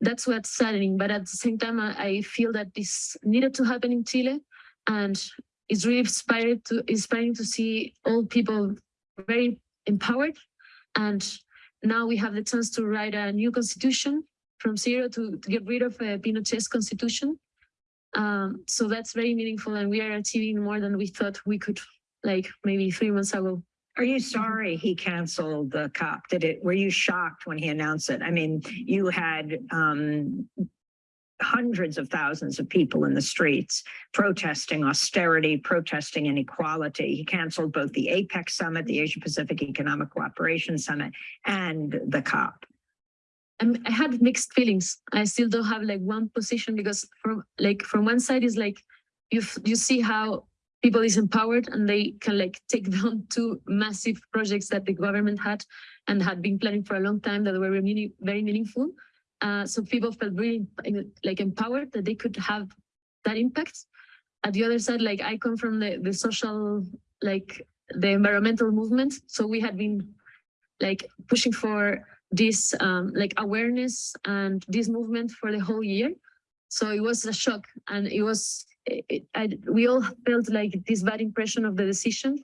that's what's saddening. But at the same time, I, I feel that this needed to happen in Chile. And it's really inspired to inspiring to see all people very empowered. And now we have the chance to write a new constitution from zero to, to get rid of uh, Pinochet's constitution. Um, so that's very meaningful and we are achieving more than we thought we could like maybe three months ago. Are you sorry he canceled the COP? Did it, were you shocked when he announced it? I mean, you had um hundreds of thousands of people in the streets protesting austerity, protesting inequality. He canceled both the APEC summit, the Asia Pacific Economic Cooperation Summit, and the COP. I'm, had mixed feelings. I still don't have like one position because from like from one side is like you you see how people is empowered and they can like take down two massive projects that the government had and had been planning for a long time that were meaning- very meaningful. Uh, so people felt really like empowered that they could have that impact. At the other side, like I come from the the social like the environmental movement, so we had been like pushing for this um, like awareness and this movement for the whole year. So it was a shock and it was, it- I, we all felt like this bad impression of the decision,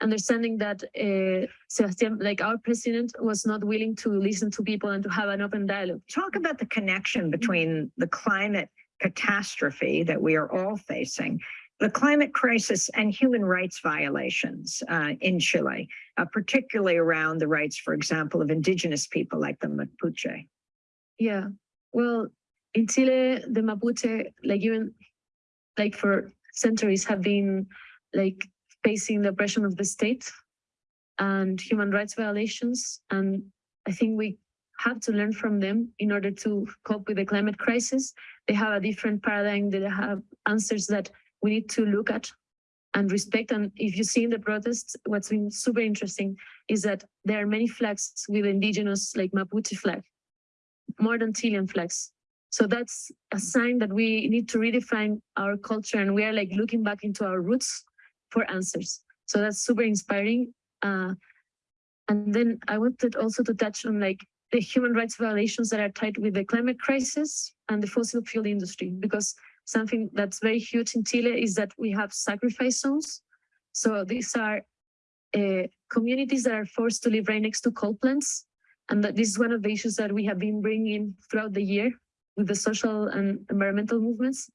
understanding that uh, Sebastian, like our president was not willing to listen to people and to have an open dialogue. Talk about the connection between the climate catastrophe that we are all facing, the climate crisis and human rights violations uh, in Chile, uh, particularly around the rights, for example, of indigenous people like the Mapuche. Yeah, well, in Chile, the Mapuche, like even like for centuries have been like facing the oppression of the state and human rights violations. And I think we have to learn from them in order to cope with the climate crisis. They have a different paradigm, they have answers that we need to look at and respect. And if you see in the protests, what's been super interesting is that there are many flags with indigenous like Mapuche flag more than Chilean flags. So that's a sign that we need to redefine our culture and we are like looking back into our roots for answers. So that's super inspiring. Uh, and then I wanted also to touch on like the human rights violations that are tied with the climate crisis and the fossil fuel industry, because something that's very huge in Chile is that we have sacrifice zones. So these are uh, communities that are forced to live right next to coal plants and that this is one of the issues that we have been bringing throughout the year with the social and environmental movements.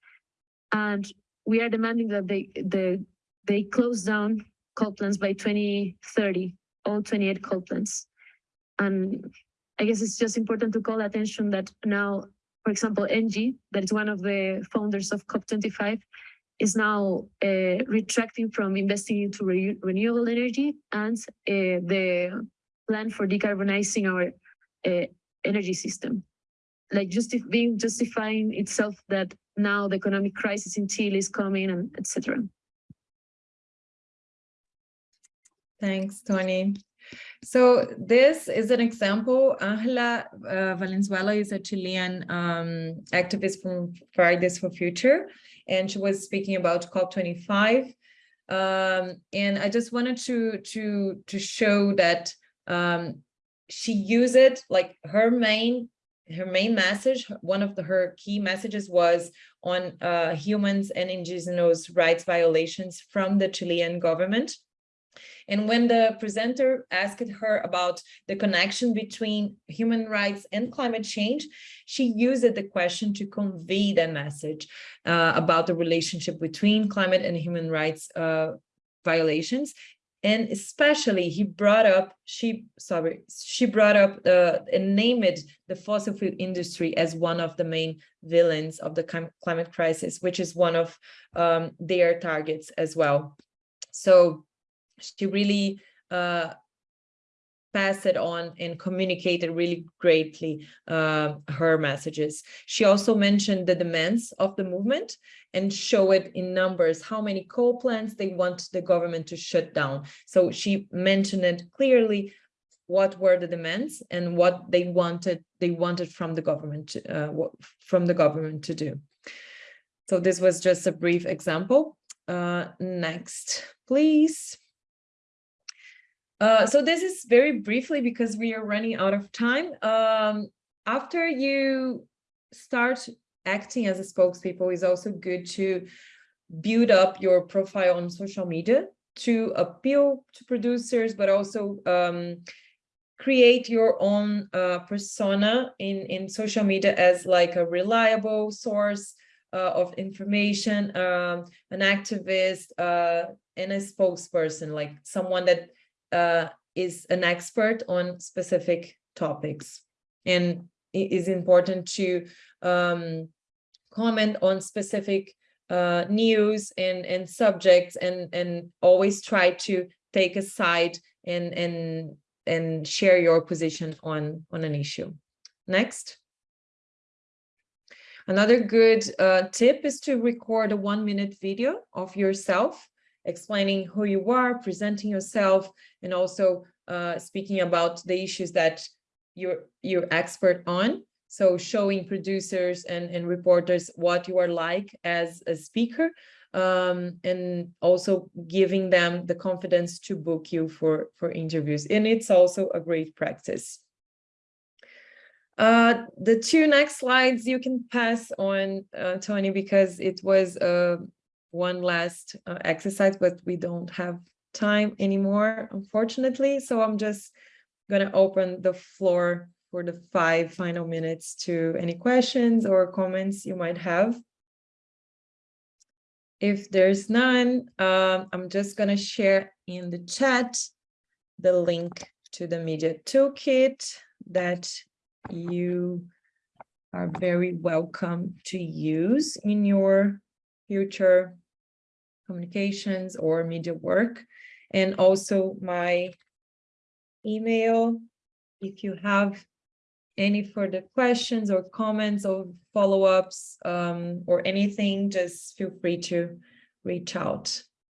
And we are demanding that they the they close down coal plants by 2030, all 28 coal plants. And I guess it's just important to call attention that now, for example, Engie, that is one of the founders of COP25, is now uh, retracting from investing into re renewable energy and uh, the plan for decarbonizing our uh, energy system. Like just being justifying itself that now the economic crisis in Chile is coming and etc. Thanks, Tony. So this is an example. Angela uh, Valenzuela is a Chilean um, activist from Fridays for Future, and she was speaking about COP25. Um, and I just wanted to to to show that um, she used it like her main her main message. One of the, her key messages was on uh, humans and indigenous rights violations from the Chilean government. And when the presenter asked her about the connection between human rights and climate change, she used the question to convey that message uh, about the relationship between climate and human rights uh, violations. And especially he brought up, she, sorry, she brought up uh, and named the fossil fuel industry as one of the main villains of the climate crisis, which is one of um, their targets as well. So she really uh, passed it on and communicated really greatly uh, her messages. She also mentioned the demands of the movement and show it in numbers, how many coal plants they want the government to shut down. So she mentioned it clearly what were the demands and what they wanted they wanted from the government to, uh, from the government to do. So this was just a brief example. Uh, next, please. Uh, so this is very briefly because we are running out of time. Um, after you start acting as a spokespeople, is also good to build up your profile on social media to appeal to producers, but also um, create your own uh, persona in, in social media as like a reliable source uh, of information, um, an activist, uh, and a spokesperson, like someone that uh, is an expert on specific topics. And it is important to um, comment on specific uh, news and, and subjects and, and always try to take a side and, and, and share your position on, on an issue. Next. Another good uh, tip is to record a one minute video of yourself explaining who you are, presenting yourself, and also uh, speaking about the issues that you're, you're expert on. So showing producers and, and reporters what you are like as a speaker, um, and also giving them the confidence to book you for, for interviews. And it's also a great practice. Uh, the two next slides you can pass on, uh, Tony, because it was uh, one last uh, exercise, but we don't have time anymore, unfortunately. So I'm just going to open the floor for the five final minutes to any questions or comments you might have. If there's none, um, I'm just going to share in the chat the link to the media toolkit that you are very welcome to use in your future communications or media work. And also my email, if you have any further questions or comments or follow-ups um, or anything, just feel free to reach out.